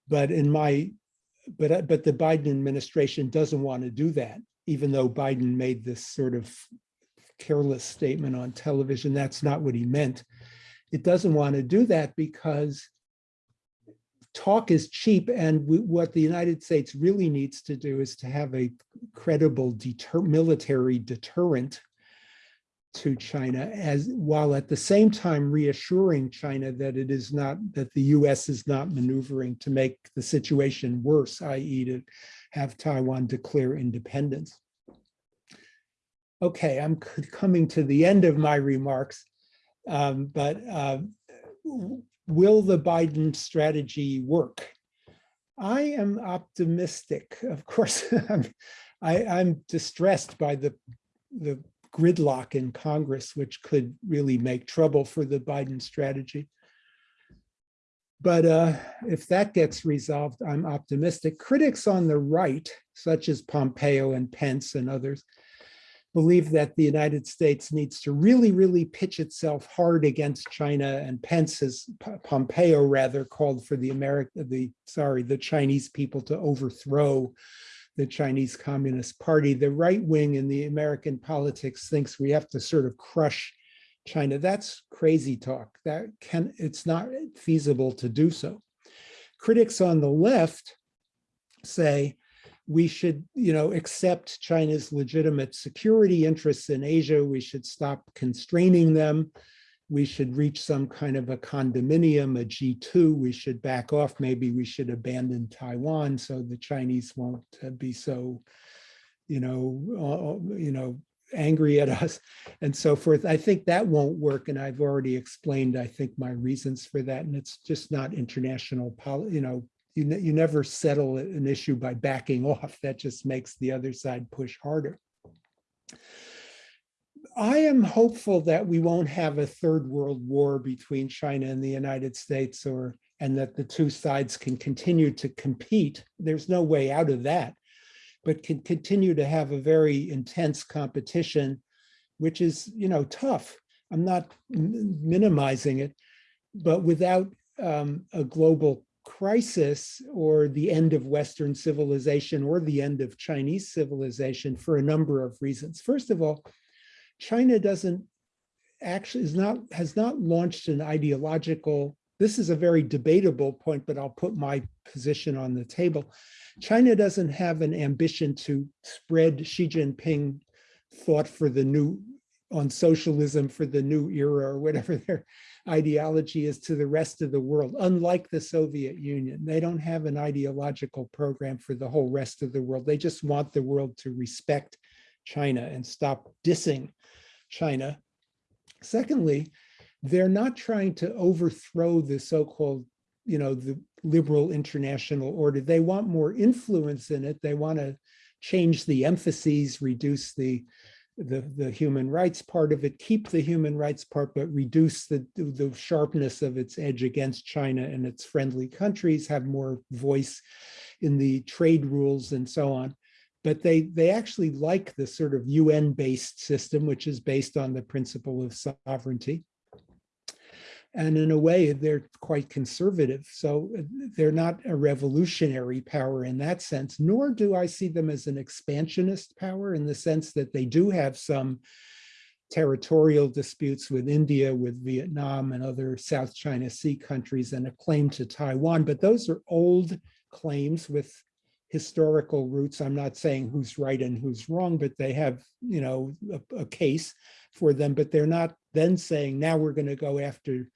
But in my, but, but the Biden administration doesn't want to do that, even though Biden made this sort of careless statement on television. That's not what he meant. It doesn't want to do that because talk is cheap and we, what the United States really needs to do is to have a credible deter military deterrent to China as while at the same time reassuring China that it is not that the US is not maneuvering to make the situation worse, i.e. to have Taiwan declare independence. Okay, I'm coming to the end of my remarks, um, but uh, will the Biden strategy work? I am optimistic. Of course, [laughs] I'm, I, I'm distressed by the, the gridlock in Congress, which could really make trouble for the Biden strategy. But uh, if that gets resolved, I'm optimistic. Critics on the right, such as Pompeo and Pence and others, believe that the United States needs to really, really pitch itself hard against China. And Pence has, Pompeo rather, called for the America, the sorry, the Chinese people to overthrow the Chinese Communist Party. The right wing in the American politics thinks we have to sort of crush China. That's crazy talk. That can it's not feasible to do so. Critics on the left say we should, you know, accept China's legitimate security interests in Asia. We should stop constraining them we should reach some kind of a condominium, a G2, we should back off, maybe we should abandon Taiwan so the Chinese won't uh, be so, you know, uh, you know, angry at us and so forth. I think that won't work. And I've already explained, I think, my reasons for that. And it's just not international, you know, you, ne you never settle an issue by backing [laughs] off. That just makes the other side push harder. I am hopeful that we won't have a third world war between China and the United States or and that the two sides can continue to compete. There's no way out of that, but can continue to have a very intense competition, which is, you know, tough. I'm not minimizing it, but without um, a global crisis or the end of Western civilization or the end of Chinese civilization for a number of reasons. First of all, China doesn't actually is not has not launched an ideological this is a very debatable point, but I'll put my position on the table. China doesn't have an ambition to spread Xi Jinping thought for the new on socialism for the new era or whatever their ideology is to the rest of the world. Unlike the Soviet Union, they don't have an ideological program for the whole rest of the world. They just want the world to respect China and stop dissing China. Secondly, they're not trying to overthrow the so-called, you know, the liberal international order. They want more influence in it. They want to change the emphases, reduce the, the, the human rights part of it, keep the human rights part, but reduce the, the sharpness of its edge against China and its friendly countries, have more voice in the trade rules and so on but they they actually like the sort of UN-based system, which is based on the principle of sovereignty. And in a way, they're quite conservative. So uh, they're not a revolutionary power in that sense, nor do I see them as an expansionist power in the sense that they do have some territorial disputes with India, with Vietnam and other South China Sea countries and a claim to Taiwan. But those are old claims with historical roots. I'm not saying who's right and who's wrong, but they have, you know, a, a case for them, but they're not then saying, now we're going to go after,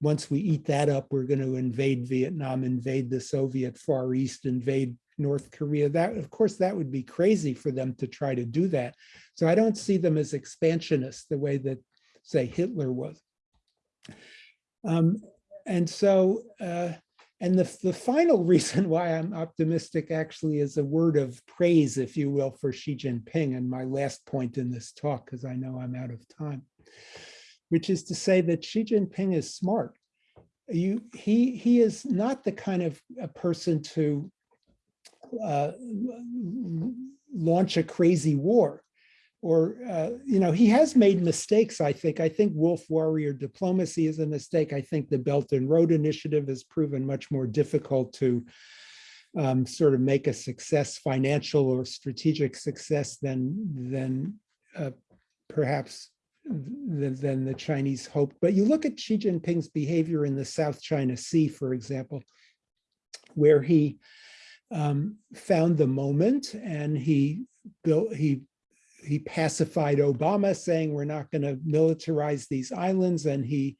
once we eat that up, we're going to invade Vietnam, invade the Soviet Far East, invade North Korea. That, of course, that would be crazy for them to try to do that. So I don't see them as expansionists the way that, say, Hitler was. Um, and so, uh, and the, the final [laughs] reason why I'm optimistic actually is a word of praise, if you will, for Xi Jinping and my last point in this talk, because I know I'm out of time, which is to say that Xi Jinping is smart. You, he, he is not the kind of a person to uh, launch a crazy war or, uh, you know, he has made mistakes, I think. I think wolf warrior diplomacy is a mistake. I think the Belt and Road Initiative has proven much more difficult to um, sort of make a success, financial or strategic success than, than uh, perhaps than, than the Chinese hoped. But you look at Xi Jinping's behavior in the South China Sea, for example, where he um, found the moment and he built, he he pacified Obama saying we're not going to militarize these islands and he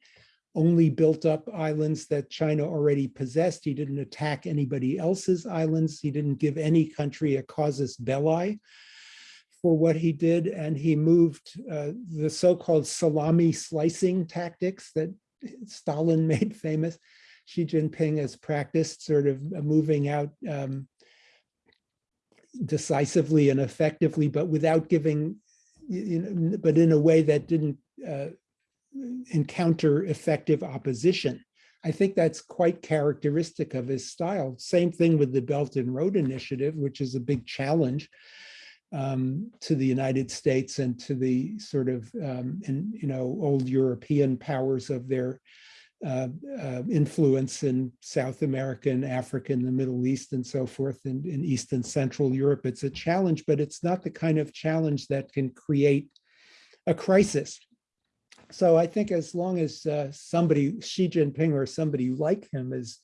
only built up islands that China already possessed. He didn't attack anybody else's islands. He didn't give any country a casus belli for what he did. And he moved uh, the so-called salami slicing tactics that Stalin [laughs] made famous. Xi Jinping has practiced sort of moving out um, decisively and effectively, but without giving, you know, but in a way that didn't uh, encounter effective opposition. I think that's quite characteristic of his style. Same thing with the Belt and Road Initiative, which is a big challenge um, to the United States and to the sort of, um, in, you know, old European powers of their uh, uh, influence in South America and Africa and the Middle East and so forth and in East and Central Europe. It's a challenge, but it's not the kind of challenge that can create a crisis. So I think as long as uh, somebody, Xi Jinping or somebody like him is,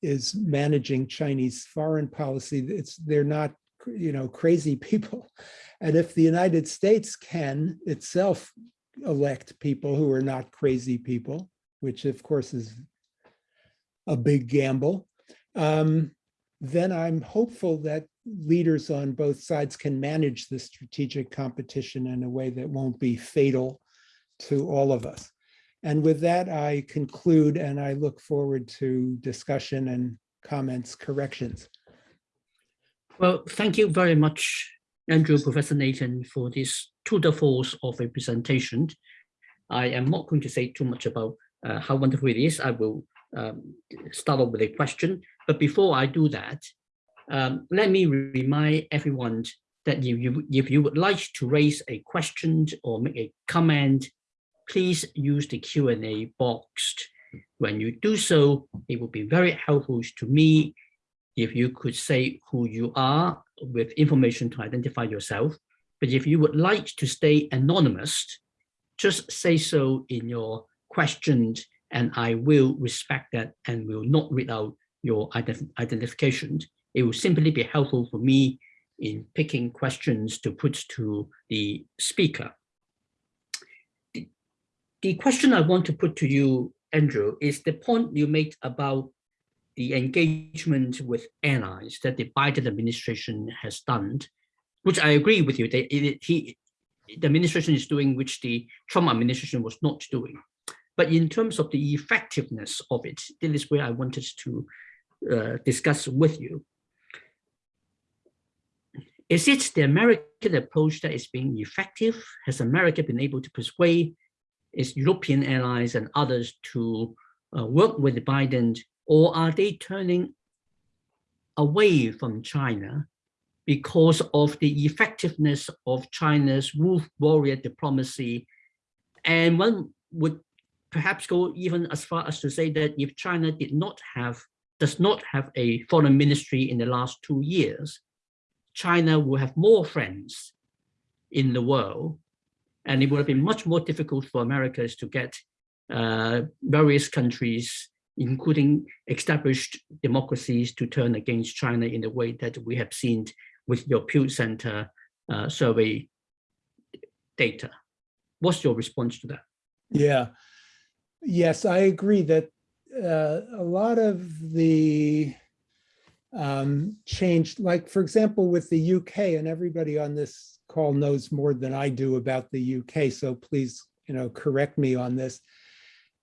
is managing Chinese foreign policy, it's they're not you know, crazy people. And if the United States can itself elect people who are not crazy people, which of course is a big gamble, um, then I'm hopeful that leaders on both sides can manage the strategic competition in a way that won't be fatal to all of us. And with that, I conclude and I look forward to discussion and comments, corrections. Well, thank you very much, Andrew, Professor Nathan, for this tour de force of a presentation. I am not going to say too much about uh, how wonderful it is, I will um, start off with a question. But before I do that, um, let me remind everyone that you, you, if you would like to raise a question or make a comment, please use the Q&A box When you do so, it would be very helpful to me if you could say who you are with information to identify yourself. But if you would like to stay anonymous, just say so in your questions and I will respect that and will not read out your ident identification. It will simply be helpful for me in picking questions to put to the speaker. The, the question I want to put to you, Andrew, is the point you made about the engagement with allies that the Biden administration has done, which I agree with you, that it, he, the administration is doing, which the Trump administration was not doing. But in terms of the effectiveness of it, this is where I wanted to uh, discuss with you. Is it the American approach that is being effective? Has America been able to persuade its European allies and others to uh, work with Biden, or are they turning away from China because of the effectiveness of China's wolf warrior diplomacy? And one would perhaps go even as far as to say that if China did not have, does not have a foreign ministry in the last two years, China will have more friends in the world, and it would have been much more difficult for Americans to get uh, various countries, including established democracies, to turn against China in the way that we have seen with your Pew Center uh, survey data. What's your response to that? Yeah, Yes, I agree that uh, a lot of the um, change, like for example, with the UK, and everybody on this call knows more than I do about the UK, so please, you know, correct me on this.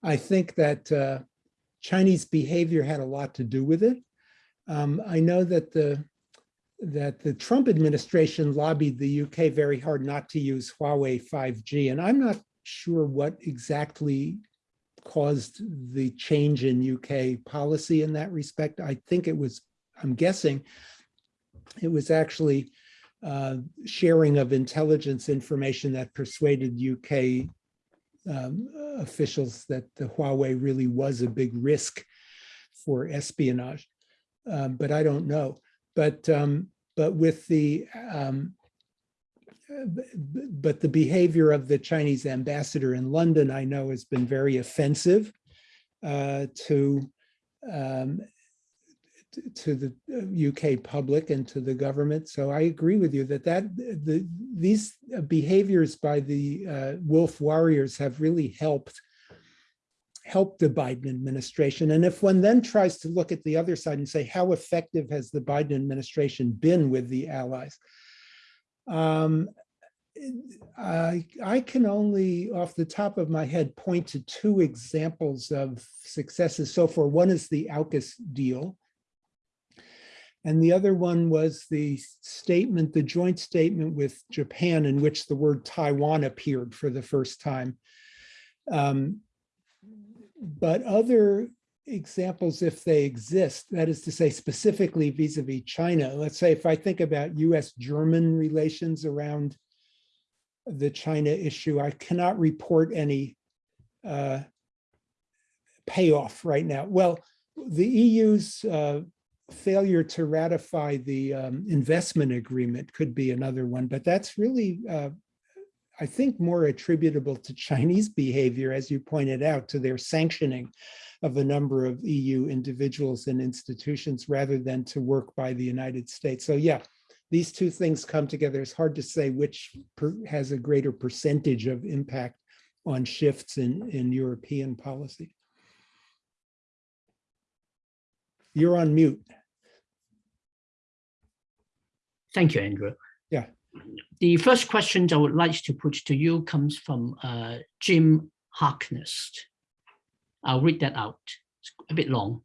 I think that uh, Chinese behavior had a lot to do with it. Um, I know that the that the Trump administration lobbied the UK very hard not to use Huawei 5G, and I'm not sure what exactly caused the change in UK policy in that respect. I think it was, I'm guessing, it was actually uh, sharing of intelligence information that persuaded UK um, officials that the Huawei really was a big risk for espionage. Um, but I don't know. But um, but with the um, but the behavior of the Chinese ambassador in London, I know, has been very offensive uh, to um, to the UK uh, public and to the government. So I agree with you that that the these behaviors by the uh, wolf warriors have really helped helped the Biden administration. And if one then tries to look at the other side and say, how effective has the Biden administration been with the allies? Um, I, I can only, off the top of my head, point to two examples of successes so far. One is the AUKUS deal. And the other one was the statement, the joint statement with Japan in which the word Taiwan appeared for the first time. Um, but other examples, if they exist, that is to say specifically vis-a-vis -vis China, let's say if I think about US-German relations around the China issue, I cannot report any uh, payoff right now. Well, the EU's uh, failure to ratify the um, investment agreement could be another one, but that's really, uh, I think, more attributable to Chinese behavior, as you pointed out, to their sanctioning of a number of EU individuals and institutions rather than to work by the United States. So yeah, these two things come together. It's hard to say which has a greater percentage of impact on shifts in, in European policy. You're on mute. Thank you, Andrew. Yeah. The first question I would like to put to you comes from uh, Jim Harkness. I'll read that out. It's a bit long.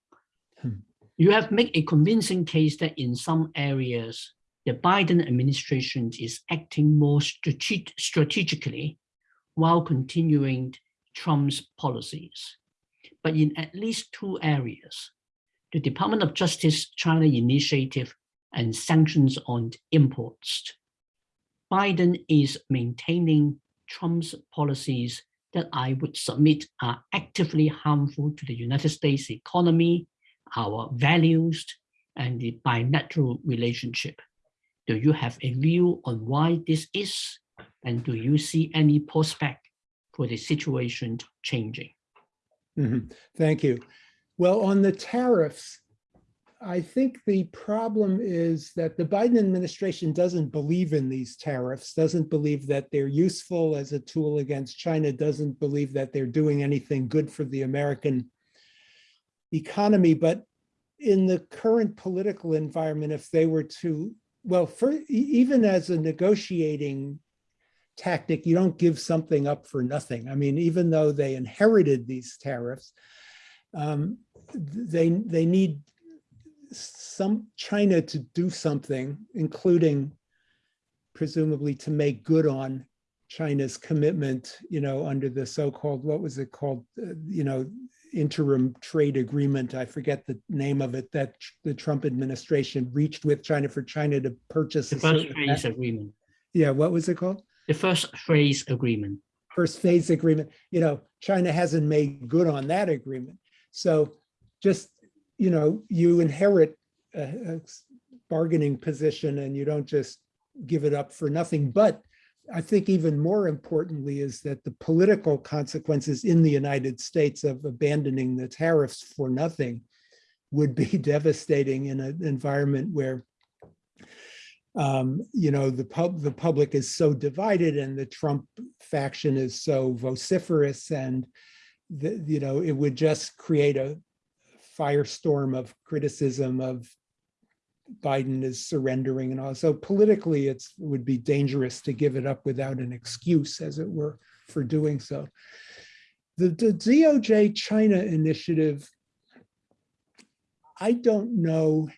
Hmm. You have made a convincing case that in some areas, the Biden administration is acting more strate strategically while continuing Trump's policies. But in at least two areas, the Department of Justice China initiative and sanctions on imports, Biden is maintaining Trump's policies that I would submit are actively harmful to the United States economy, our values, and the bilateral relationship. Do you have a view on why this is? And do you see any prospect for the situation changing? Mhm. Thank you. Well, on the tariffs, I think the problem is that the Biden administration doesn't believe in these tariffs, doesn't believe that they're useful as a tool against China, doesn't believe that they're doing anything good for the American economy. But in the current political environment, if they were to, well, for, even as a negotiating tactic, you don't give something up for nothing. I mean, even though they inherited these tariffs, um, they they need some China to do something, including presumably to make good on China's commitment, you know, under the so-called, what was it called, Uh, you know, interim trade agreement, I forget the name of it, that the Trump administration reached with China for China to purchase. The first phase agreement, Yeah, what was it called? the first phase agreement. first phase agreement, you know, China hasn't made good on that agreement. So just, you know, you inherit a, a bargaining position and you don't just give it up for nothing. But I think even more importantly is that the political consequences in the United States of abandoning the tariffs for nothing would be [laughs] devastating in an environment where um, you know, the pub, the public is so divided and the Trump faction is so vociferous and the, you know, it would just create a firestorm of criticism of Biden is surrendering and all. So politically, it's, it would be dangerous to give it up without an excuse, as it were, for doing so. The, the DOJ China initiative, I don't know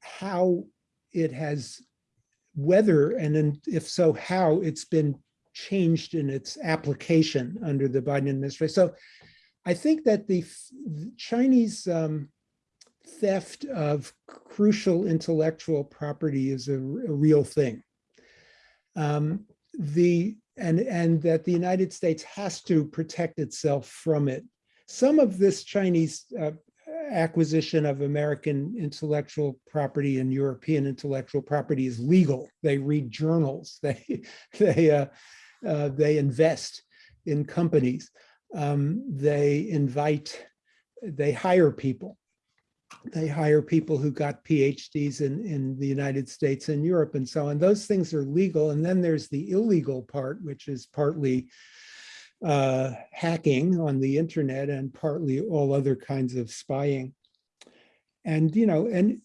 how it has, whether, and if so, how it's been changed in its application under the Biden administration. So I think that the Chinese um, theft of crucial intellectual property is a real thing. Um, the and and that the United States has to protect itself from it. Some of this Chinese uh, acquisition of American intellectual property and European intellectual property is legal. They read journals. [laughs] They they uh, uh, they invest in companies. Um, they invite. They hire people. They hire people who got PhDs in in the United States and Europe and so on. Those things are legal. And then there's the illegal part, which is partly uh, hacking on the internet and partly all other kinds of spying. And, you know, and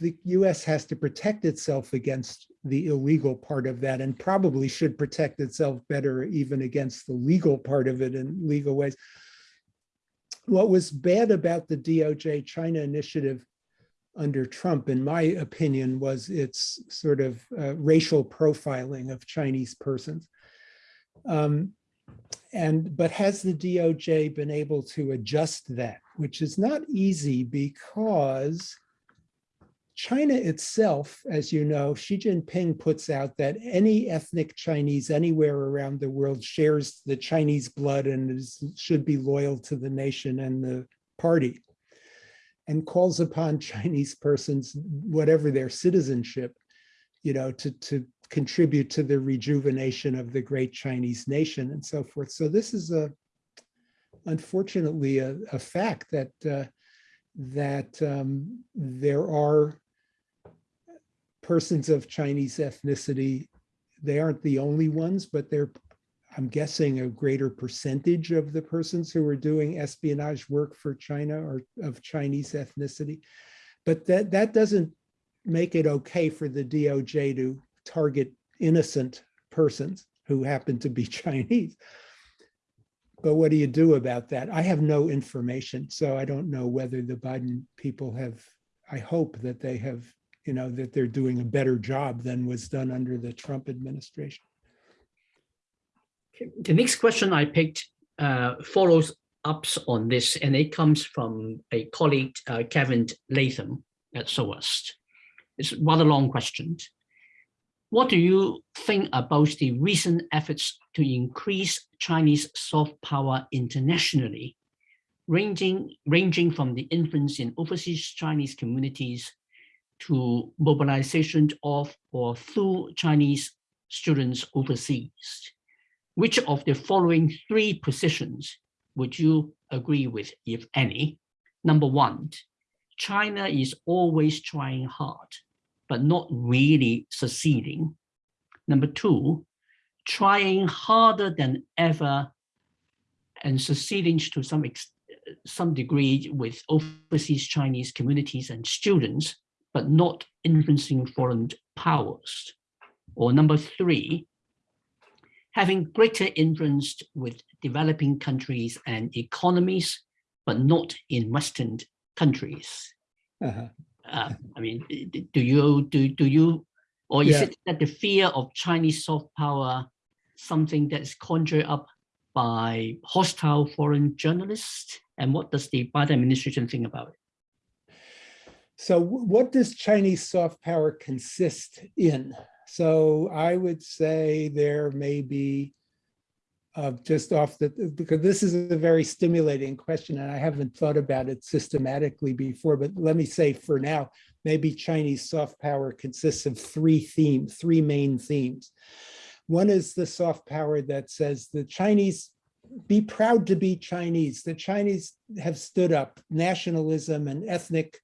the US has to protect itself against the illegal part of that and probably should protect itself better even against the legal part of it in legal ways. What was bad about the DOJ China initiative under Trump, in my opinion, was its sort of uh, racial profiling of Chinese persons. Um, and but has the DOJ been able to adjust that, which is not easy because China itself, as you know, Xi Jinping puts out that any ethnic Chinese anywhere around the world shares the Chinese blood and is, should be loyal to the nation and the party and calls upon [laughs] Chinese persons, whatever their citizenship, you know, to, to contribute to the rejuvenation of the great Chinese nation and so forth. So this is a, unfortunately, a, a fact that uh, that um, there are persons of Chinese ethnicity. They aren't the only ones, but they're, I'm guessing, a greater percentage of the persons who are doing espionage work for China are of Chinese ethnicity. But that that doesn't make it okay for the DOJ to target innocent persons who happen to be [laughs] Chinese. But what do you do about that? I have no information, so I don't know whether the Biden people have, I hope that they have, you know, that they're doing a better job than was done under the Trump administration. The next question I picked uh, follows ups on this, and it comes from a colleague, uh, Kevin Latham at SOAS. It's a rather long question. what do you think about the recent efforts to increase Chinese soft power internationally, ranging, ranging from the influence in overseas Chinese communities to mobilization of or through Chinese students overseas? Which of the following three positions would you agree with, if any? Number one, China is always trying hard, but not really succeeding. Number two, trying harder than ever and succeeding to some, some degree with overseas Chinese communities and students, but not influencing foreign powers. Or number three, having greater influence with developing countries and economies, but not in Western countries. Uh-huh. Uh, I mean, do you, do, do you, or is Yeah. it that the fear of Chinese soft power, something that's conjured up by hostile foreign journalists? And what does the Biden administration think about it? So what does Chinese soft power consist in? So I would say there may be uh, just off the, because this is a very stimulating question and I haven't thought about it systematically before, but let me say for now, maybe Chinese soft power consists of three themes, three main themes. One is the soft power that says the Chinese be proud to be Chinese. The Chinese have stood up nationalism and ethnic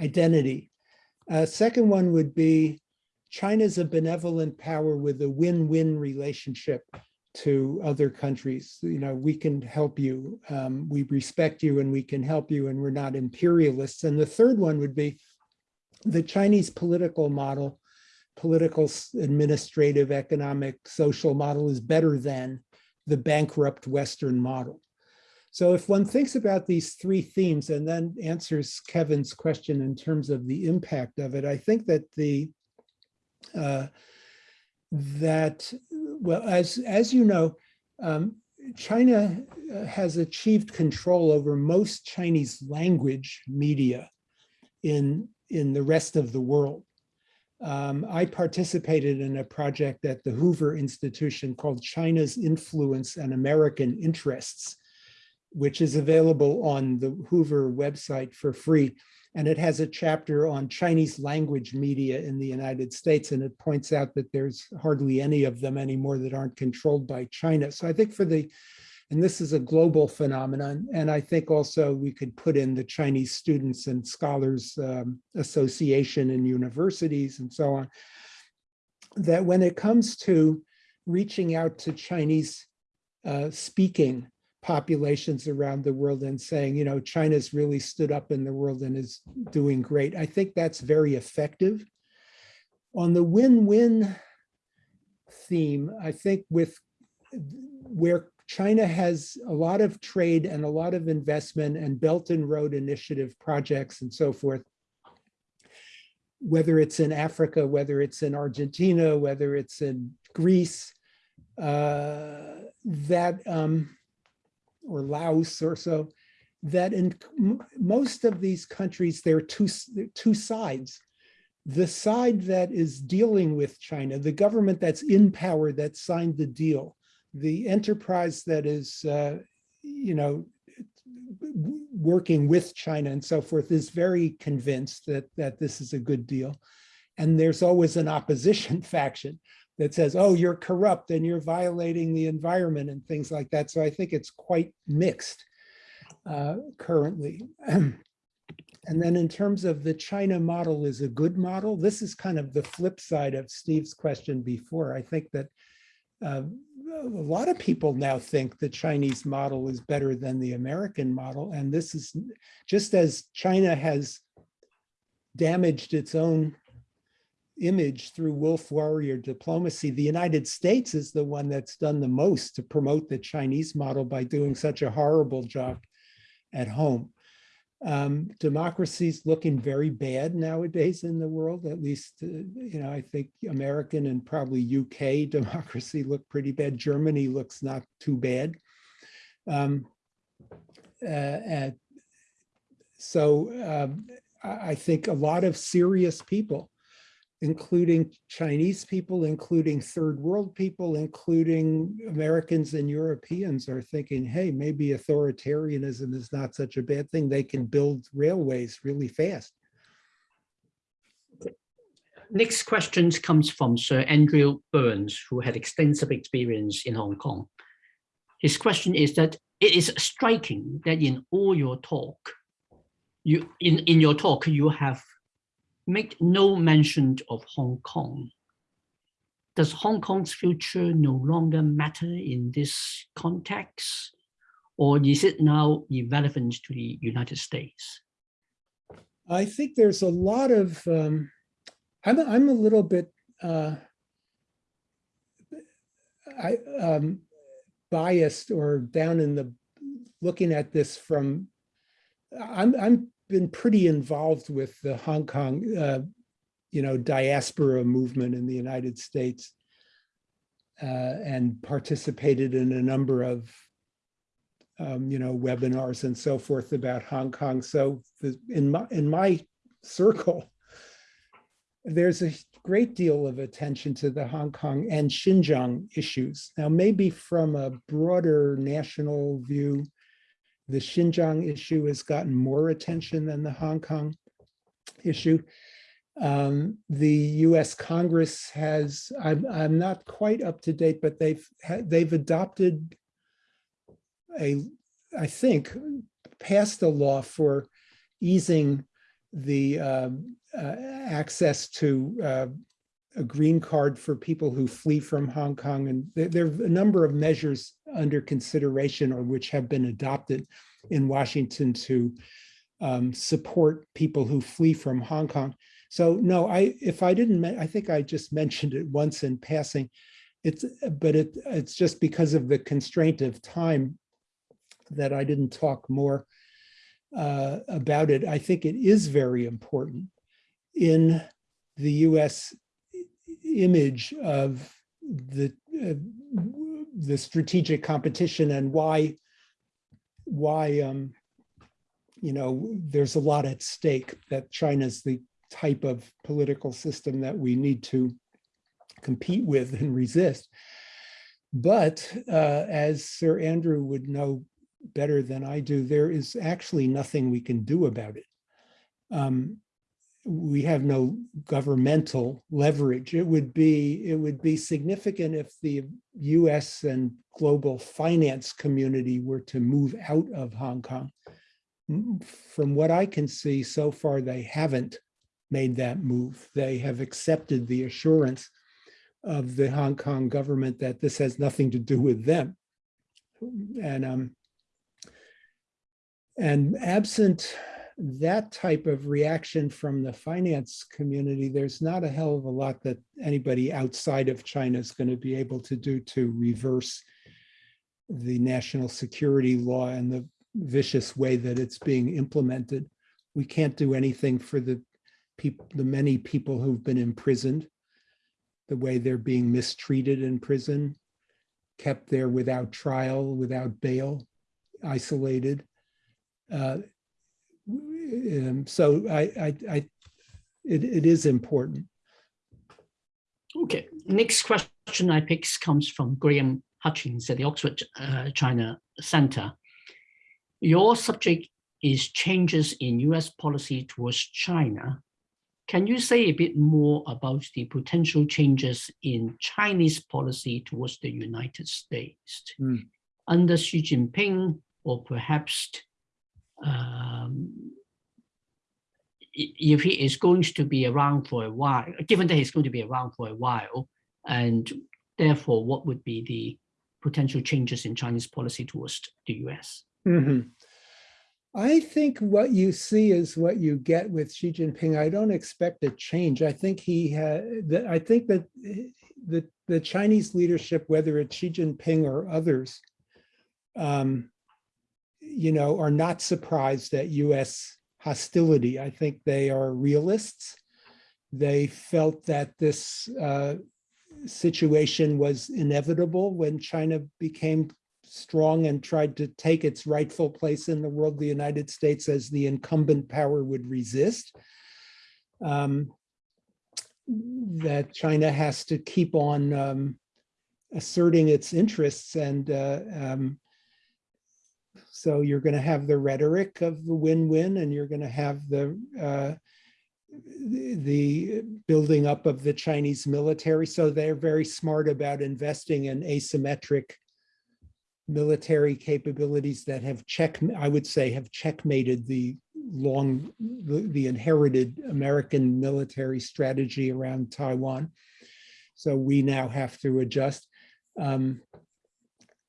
identity. Uh, second one would be China's a benevolent power with a win-win relationship to other countries. You know, we can help you, um, we respect you and we can help you and we're not imperialists. And the third one would be the Chinese political model, political, administrative, economic, social model is better than the bankrupt Western model. So if one thinks about these three themes and then answers Kevin's question in terms of the impact of it, I think that the uh, that, well, as, as you know, um, China uh, has achieved control over most Chinese language media in, in the rest of the world. Um, I participated in a project at the Hoover Institution called China's Influence and American Interests, which is available on the Hoover website for free. And it has a chapter on Chinese language media in the United States, and it points out that there's hardly any of them anymore that aren't controlled by China. So I think for the, and this is a global phenomenon, and I think also we could put in the Chinese Students and Scholars um, Association in universities and so on, that when it comes to reaching out to Chinese uh, speaking populations around the world and saying, you know, China's really stood up in the world and is doing great. I think that's very effective. On the win-win theme, I think with where China has a lot of trade and a lot of investment and Belt and Road Initiative projects and so forth, whether it's in Africa, whether it's in Argentina, whether it's in Greece, uh, that um, or Laos or so, that in most of these countries, there are two, two sides. The side that is dealing with China, the government that's in power that signed the deal, the enterprise that is, uh, you know, working with China and so forth is very convinced that, that this is a good deal. And there's always an opposition [laughs] faction that says, oh, you're corrupt and you're violating the environment and things like that. So I think it's quite mixed uh, currently. [clears throat] And then in terms of the China model is a good model, this is kind of the flip side of Steve's question before. I think that uh, a lot of people now think the Chinese model is better than the American model. And this is just as China has damaged its own image through wolf warrior diplomacy. The United States is the one that's done the most to promote the Chinese model by doing such a horrible job at home. Um, democracy's looking very bad nowadays in the world, at least, uh, you know, I think American and probably UK [laughs] democracy look pretty bad. Germany looks not too bad. Um, uh, and so um, I think a lot of serious people including Chinese people, including third world people, including Americans and Europeans are thinking, hey, maybe authoritarianism is not such a bad thing. They can build railways really fast. Next question comes from Sir Andrew Burns, who had extensive experience in Hong Kong. His question is that it is striking that in all your talk, you in, in your talk, you have made no mention of Hong Kong. Does Hong Kong's future no longer matter in this context? Or is it now irrelevant to the United States? I think there's a lot of, um, I'm, I'm a little bit uh, I, um, biased or down in the, looking at this from, I'm, I'm been pretty involved with the Hong Kong, uh, you know, diaspora movement in the United States uh, and participated in a number of, um, you know, webinars and so forth about Hong Kong. So the, in my in my circle, there's a great deal of attention to the Hong Kong and Xinjiang issues. Now, maybe from a broader national view, the Xinjiang issue has gotten more attention than the Hong Kong issue. Um, the U.S. Congress has, I'm, I'm not quite up to date, but they've they've adopted a, I think, passed a law for easing the uh, uh, access to uh, a green card for people who flee from Hong Kong. And there, there, are a number of measures under consideration or which have been adopted in Washington to um, support people who flee from Hong Kong. So no, I if I didn't, I think I just mentioned it once in passing. It's but it it's just because of the constraint of time that I didn't talk more uh, about it. I think it is very important in the U.S image of the uh, the strategic competition and why why um, you know there's a lot at stake that China's the type of political system that we need to compete with and resist. But uh, as Sir Andrew would know better than I do, there is actually nothing we can do about it. Um, we have no governmental leverage. It would be it would be significant if the US and global finance community were to move out of Hong Kong. From what I can see so far, they haven't made that move. They have accepted the assurance of the Hong Kong government that this has nothing to do with them. And um, and absent that type of reaction from the finance community, there's not a hell of a lot that anybody outside of China is going to be able to do to reverse the national security law and the vicious way that it's being implemented. We can't do anything for the people, the many people who've been imprisoned, the way they're being mistreated in prison, kept there without trial, without bail, isolated. Uh, um, so I, I, I it, it is important. Okay, next question I pick comes from Graham Hutchings at the Oxford uh, China Center. Your subject is changes in US policy towards China. Can you say a bit more about the potential changes in Chinese policy towards the United States mm. under Xi Jinping or perhaps um, if he is going to be around for a while, given that he's going to be around for a while, and therefore what would be the potential changes in Chinese policy towards the US? Mm -hmm. I think what you see is what you get with Xi Jinping. I don't expect a change. I think he had, I think that the, the Chinese leadership, whether it's Xi Jinping or others, um, you know, are not surprised at US hostility. I think they are realists. They felt that this uh, situation was inevitable when China became strong and tried to take its rightful place in the world, the United States as the incumbent power would resist. Um, that China has to keep on um, asserting its interests and uh, um, so you're going to have the rhetoric of the win-win and you're going to have the uh, the building up of the Chinese military. So they're very smart about investing in asymmetric military capabilities that have check, I would say, have checkmated the long, the, the inherited American military strategy around Taiwan. So we now have to adjust. Um,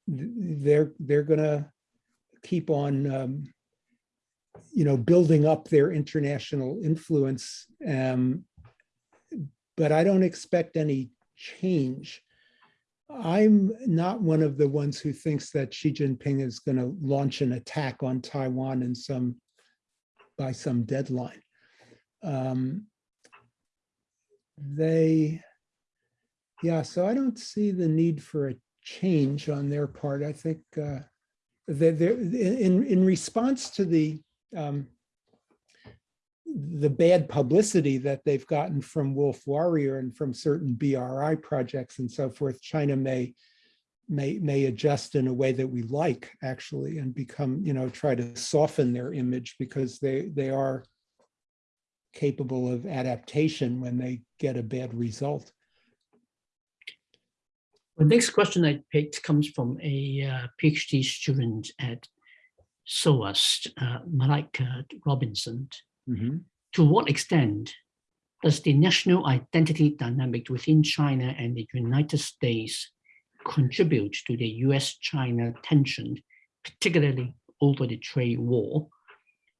they're they're gonna keep on um, you know, building up their international influence. Um, but I don't expect any change. I'm not one of the ones who thinks that Xi Jinping is going to launch an attack on Taiwan in some by some deadline. Um, they, yeah, so I don't see the need for a change on their part. I think uh, in in response to the um, the bad publicity that they've gotten from Wolf Warrior and from certain BRI projects and so forth, China may may may adjust in a way that we like actually and become, you know, try to soften their image because they they are capable of adaptation when they get a bad result. The next question I picked comes from a uh, PhD student at SOAS, uh, Malika Robinson. Mhm. To what extent does the national identity dynamic within China and the United States contribute to the US-China tension, particularly over the trade war?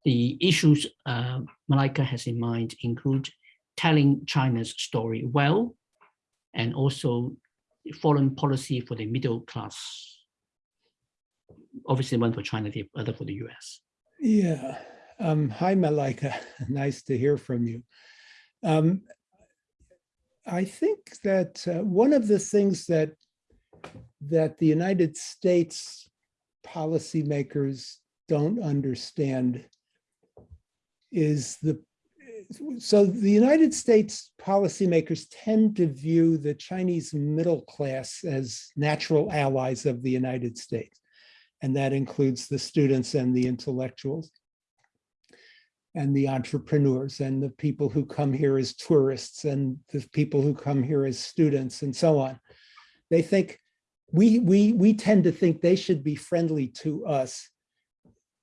The issues uh, Malika has in mind include telling China's story well, and also foreign policy for the middle class obviously one for China, the other for the US. Yeah. Um, hi, Malika. [laughs] nice to hear from you. Um, I think that uh, one of the things that that the United States policymakers don't understand is the so the United States policymakers tend to view the Chinese middle class as natural allies of the United States and that includes the students and the intellectuals and the entrepreneurs and the people who come here as tourists and the people who come here as students and so on. They think we we we tend to think they should be friendly to us.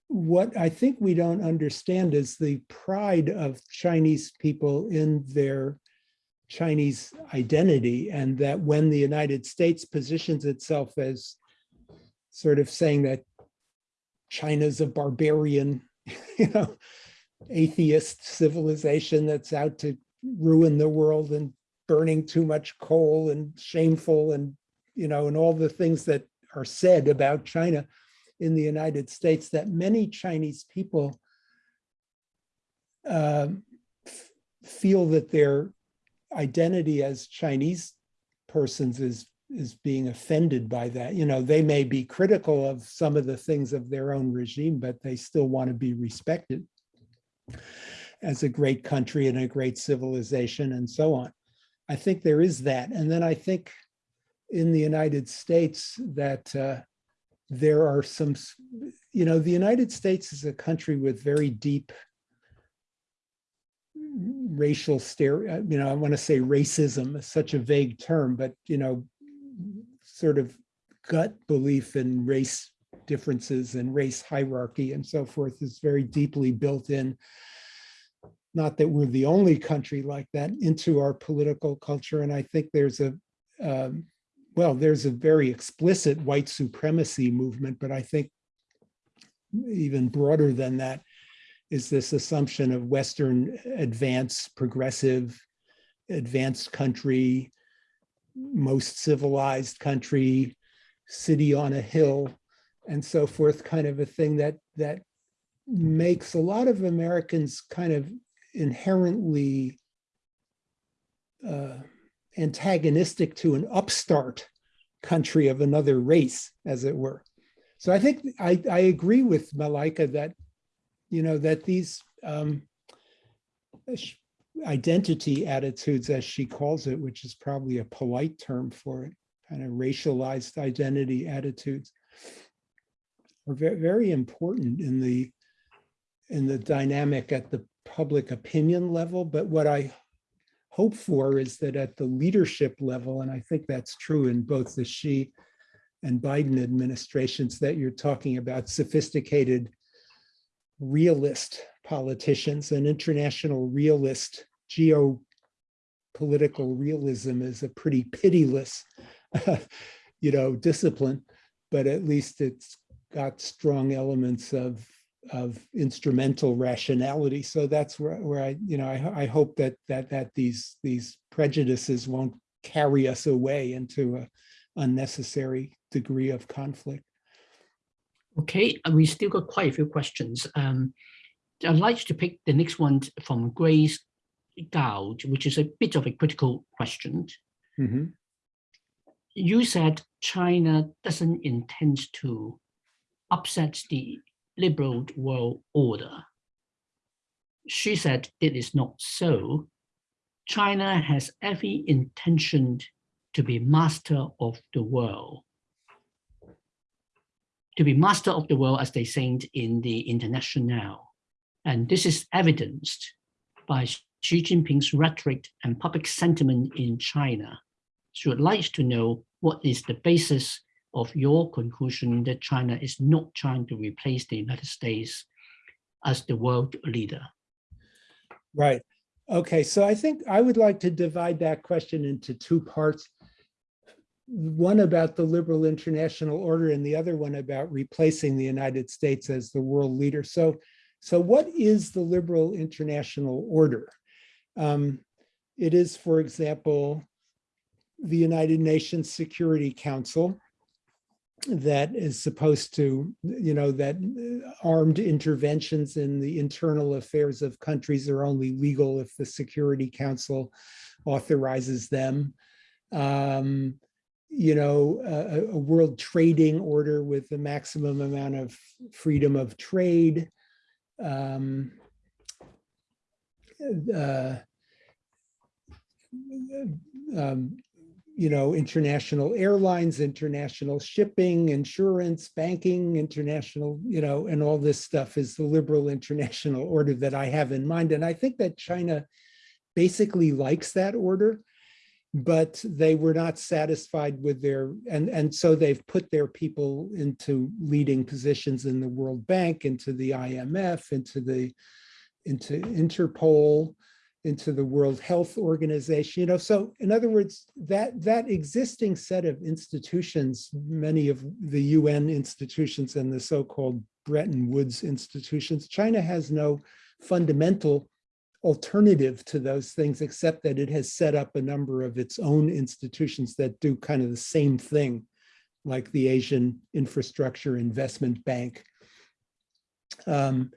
What I think we don't understand is the pride of Chinese people in their Chinese identity and that when the United States positions itself as sort of saying that China's a barbarian, [laughs] you know, atheist civilization that's out to ruin the world and burning too much coal and shameful and, you know, and all the things that are said about China in the United States that many Chinese people uh, feel that their identity as Chinese persons is is being offended by that. You know, they may be critical of some of the things of their own regime, but they still want to be respected as a great country and a great civilization and so on. I think there is that. And then I think in the United States that uh, there are some, you know, the United States is a country with very deep racial stereo, you know, I want to say racism is such a vague term, but, you know, sort of gut belief in race differences and race hierarchy and so forth is very deeply built in. Not that we're the only country like that into our political culture. And I think there's a, um, well, there's a very explicit white supremacy movement, but I think even broader than that is this assumption of Western advanced, progressive, advanced country, most civilized country, city on a hill, and so forth, kind of a thing that that makes a lot of Americans kind of inherently uh, antagonistic to an upstart country of another race, as it were. So I think I, I agree with Malika that, you know, that these um, identity attitudes, as she calls it, which is probably a polite term for it, kind of racialized identity attitudes, are very, very important in the in the dynamic at the public opinion level. But what I hope for is that at the leadership level, and I think that's true in both the Xi and Biden administrations, that you're talking about sophisticated realist politicians. And international realist geopolitical realism is a pretty pitiless [laughs] you know discipline but at least it's got strong elements of of instrumental rationality so that's where, where i you know I, I hope that that that these these prejudices won't carry us away into a unnecessary degree of conflict Okay, we still got quite a few questions. Um, I'd like to pick the next one from Grace Gouge, which is a bit of a critical question. Mhm. You said China doesn't intend to upset the liberal world order. She said it is not so. China has every intention to be master of the world to be master of the world, as they say in the International. And this is evidenced by Xi Jinping's rhetoric and public sentiment in China. So I'd like to know what is the basis of your conclusion that China is not trying to replace the United States as the world leader? Right. Okay, so I think I would like to divide that question into two parts one about the liberal international order and the other one about replacing the United States as the world leader. So, so what is the liberal international order? Um, it is, for example, the United Nations Security Council that is supposed to, you know, that armed interventions in the internal affairs of countries are only legal if the Security Council authorizes them. Um, you know, a, a, world trading order with the maximum amount of freedom of trade. Um, uh, um, you know, international airlines, international shipping, insurance, banking, international, you know, and all this stuff is the liberal [laughs] international order that I have in mind. And I think that China basically likes that order but they were not satisfied with their, and, and so they've put their people into leading positions in the World Bank, into the IMF, into the, into Interpol, into the World Health Organization, you know, so in other words, that, that existing set of institutions, many of the UN institutions and the so-called Bretton Woods institutions, China has no fundamental alternative to those things, except that it has set up a number of its own institutions that do kind of the same thing, like the Asian Infrastructure Investment Bank. Um,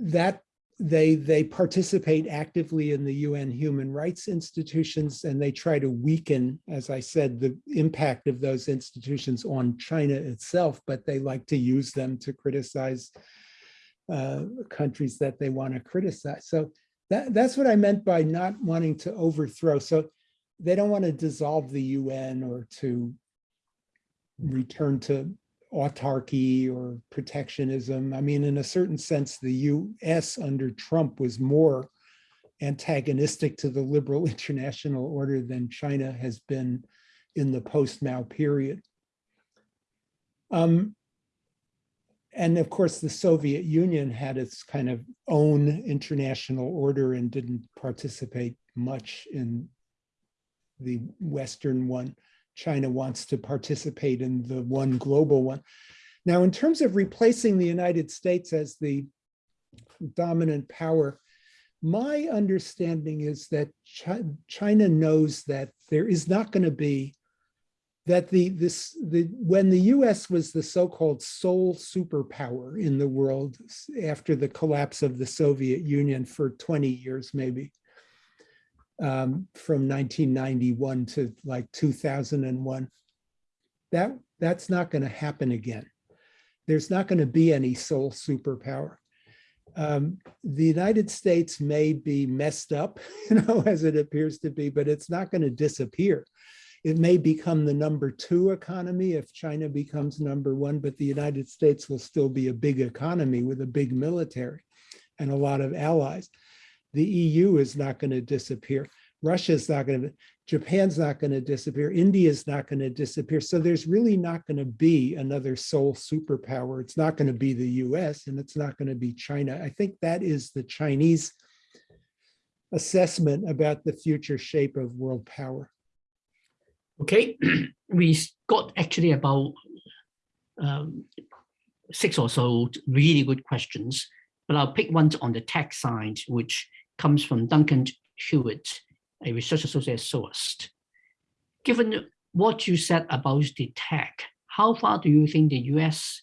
that they they participate actively in the UN human rights institutions and they try to weaken, as I said, the impact of those institutions on China itself, but they like to use them to criticize uh, countries that they want to criticize. So that, that's what I meant by not wanting to overthrow. So they don't want to dissolve the UN or to return to autarky or protectionism. I mean, in a certain sense, the US under Trump was more antagonistic to the liberal [laughs] international order than China has been in the post-Mao period. Um, and of course, the Soviet Union had its kind of own international order and didn't participate much in the Western one. China wants to participate in the one global one. Now, in terms of replacing the United States as the dominant power, my understanding is that China knows that there is not going to be that the this the when the US was the so-called sole superpower in the world after the collapse of the Soviet Union for 20 years maybe um, from 1991 to like 2001 that that's not going to happen again there's not going to be any sole superpower um, the United States may be messed up, [laughs] you know, as it appears to be, but it's not going to disappear. It may become the number two economy if China becomes number one, but the United States will still be a big economy with a big military and a lot of allies. The EU is not going to disappear. Russia's not going to, Japan's not going to disappear. India's not going to disappear. So there's really not going to be another sole superpower. It's not going to be the US and it's not going to be China. I think that is the Chinese assessment about the future shape of world power. Okay, [clears throat] we got actually about um, six or so really good questions, but I'll pick one on the tech side, which comes from Duncan Hewitt, a research associate at SOAS. Given what you said about the tech, how far do you think the US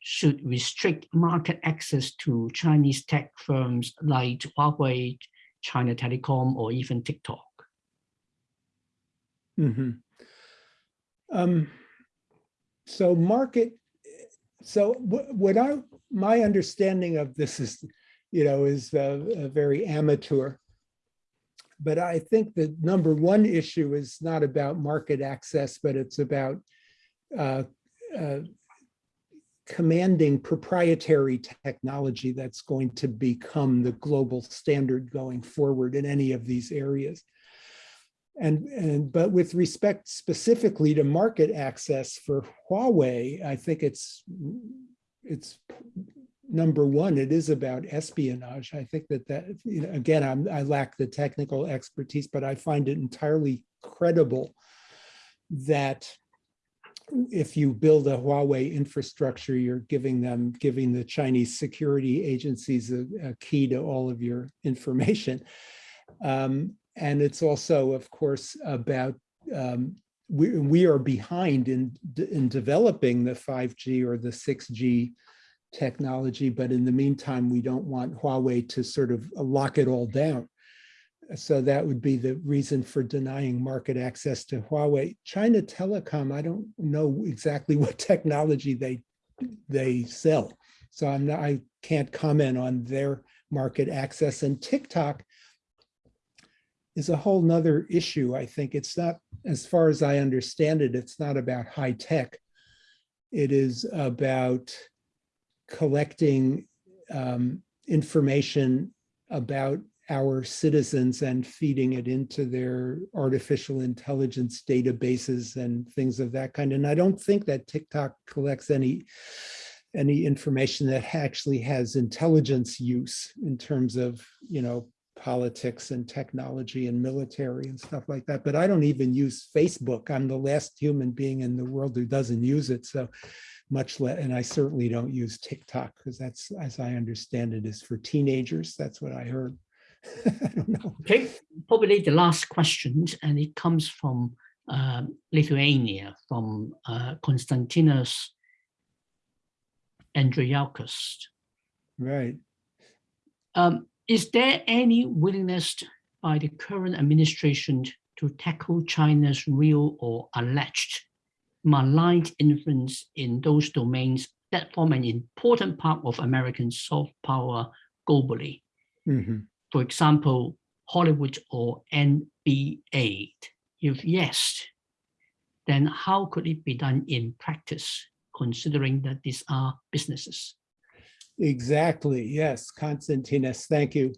should restrict market access to Chinese tech firms like Huawei, China Telecom, or even TikTok? Mhm. Um, so market, so what, what I, my understanding of this is, you know, is uh, very amateur. But I think the number one issue is not about market access, but it's about uh, uh, commanding proprietary technology that's going to become the global standard going forward in any of these areas. And, and but with respect specifically to market access for Huawei, I think it's it's number one. It is about espionage. I think that that you know, again, I'm, I lack the technical expertise, but I find it entirely credible that if you build a Huawei infrastructure, you're giving them giving the Chinese security agencies a, a key to all of your information. Um, and it's also, of course, about um, we, we are behind in, in developing the 5G or the 6G technology, but in the meantime, we don't want Huawei to sort of lock it all down. So that would be the reason for denying market access to Huawei. China Telecom, I don't know exactly [laughs] what technology they they sell. So I'm not, I can't comment on their market access and TikTok is a whole nother issue. I think it's not, as far as I understand it, it's not about high tech. It is about collecting um, information about our citizens and feeding it into their artificial intelligence databases and things of that kind. And I don't think that TikTok collects any any information that actually has intelligence use in terms of, you know, politics and technology and military and stuff like that. But I don't even use Facebook. I'm the last human being in the world who doesn't use it. So much less, and I certainly don't use TikTok because that's, as I understand it, is for teenagers. That's what I heard. [laughs] I don't know. Okay, probably the last question, and it comes from um, Lithuania, from uh, Konstantinos Andrijauskas. Right. Um, is there any willingness by the current administration to tackle China's real or alleged malign influence in those domains that form an important part of American soft power globally? Mm -hmm. For example, Hollywood or NBA? If yes, then how could it be done in practice, considering that these are businesses? Exactly. Yes, Konstantinos, thank you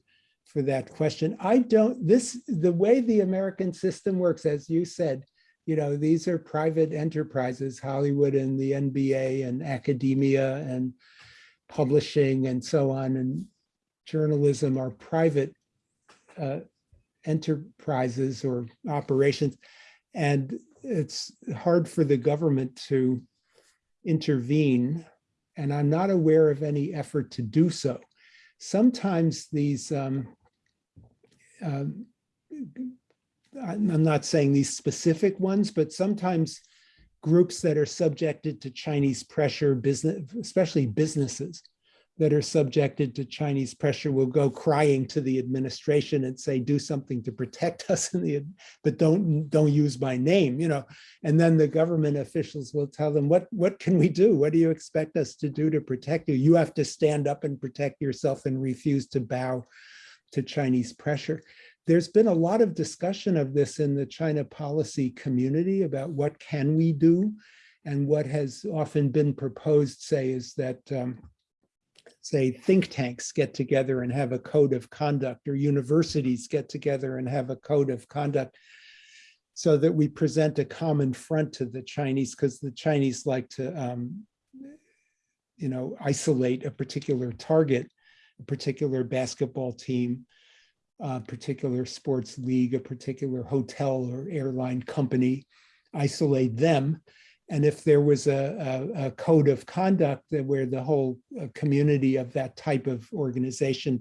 for that question. I don't, this, the way the American system works, as you said, you know, these are private enterprises, Hollywood and the NBA and academia and publishing and so on, and journalism are private uh, enterprises or operations. And it's hard for the government to intervene and I'm not aware of any effort to do so. Sometimes these, um, um, I'm not saying these specific ones, but sometimes groups that are subjected to Chinese pressure, business, especially businesses, that are subjected to Chinese pressure will go crying to the administration and say, do something to protect [laughs] us the, but don't, don't use my name, you know. And then the government officials will tell them, what, what can we do? What do you expect us to do to protect you? You have to stand up and protect yourself and refuse to bow to Chinese pressure. There's been a lot of discussion of this in the China policy community about what can we do? And what has often been proposed, say, is that um, say think tanks get together and have a code of conduct or universities get together and have a code of conduct so that we present a common front to the Chinese because the Chinese like to um, you know isolate a particular target a particular basketball team a particular sports league a particular hotel or airline company isolate them and if there was a, a, a, code of conduct where the whole uh, community of that type of organization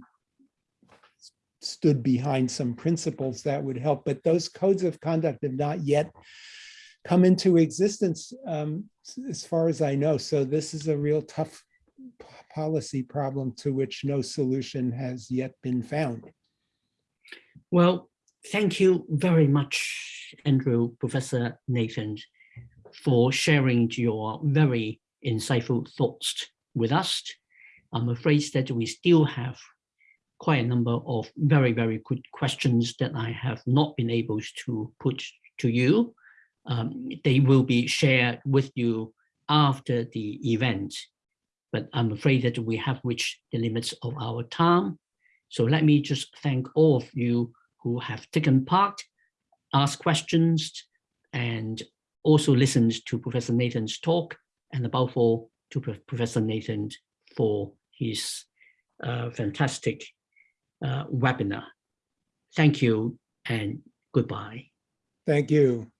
stood behind some principles, that would help. But those codes of conduct have not yet come into existence, um, as far as I know. So this is a real tough policy problem to which no solution has yet been found. Well, thank you very much, Andrew, Professor Nathan for sharing your very insightful thoughts with us. I'm afraid that we still have quite a number of very, very good questions that I have not been able to put to you. Um, they will be shared with you after the event, but I'm afraid that we have reached the limits of our time. So let me just thank all of you who have taken part, asked questions, and also listened to Professor Nathan's talk and above all to Professor Nathan for his uh, fantastic uh, webinar. Thank you and goodbye. Thank you.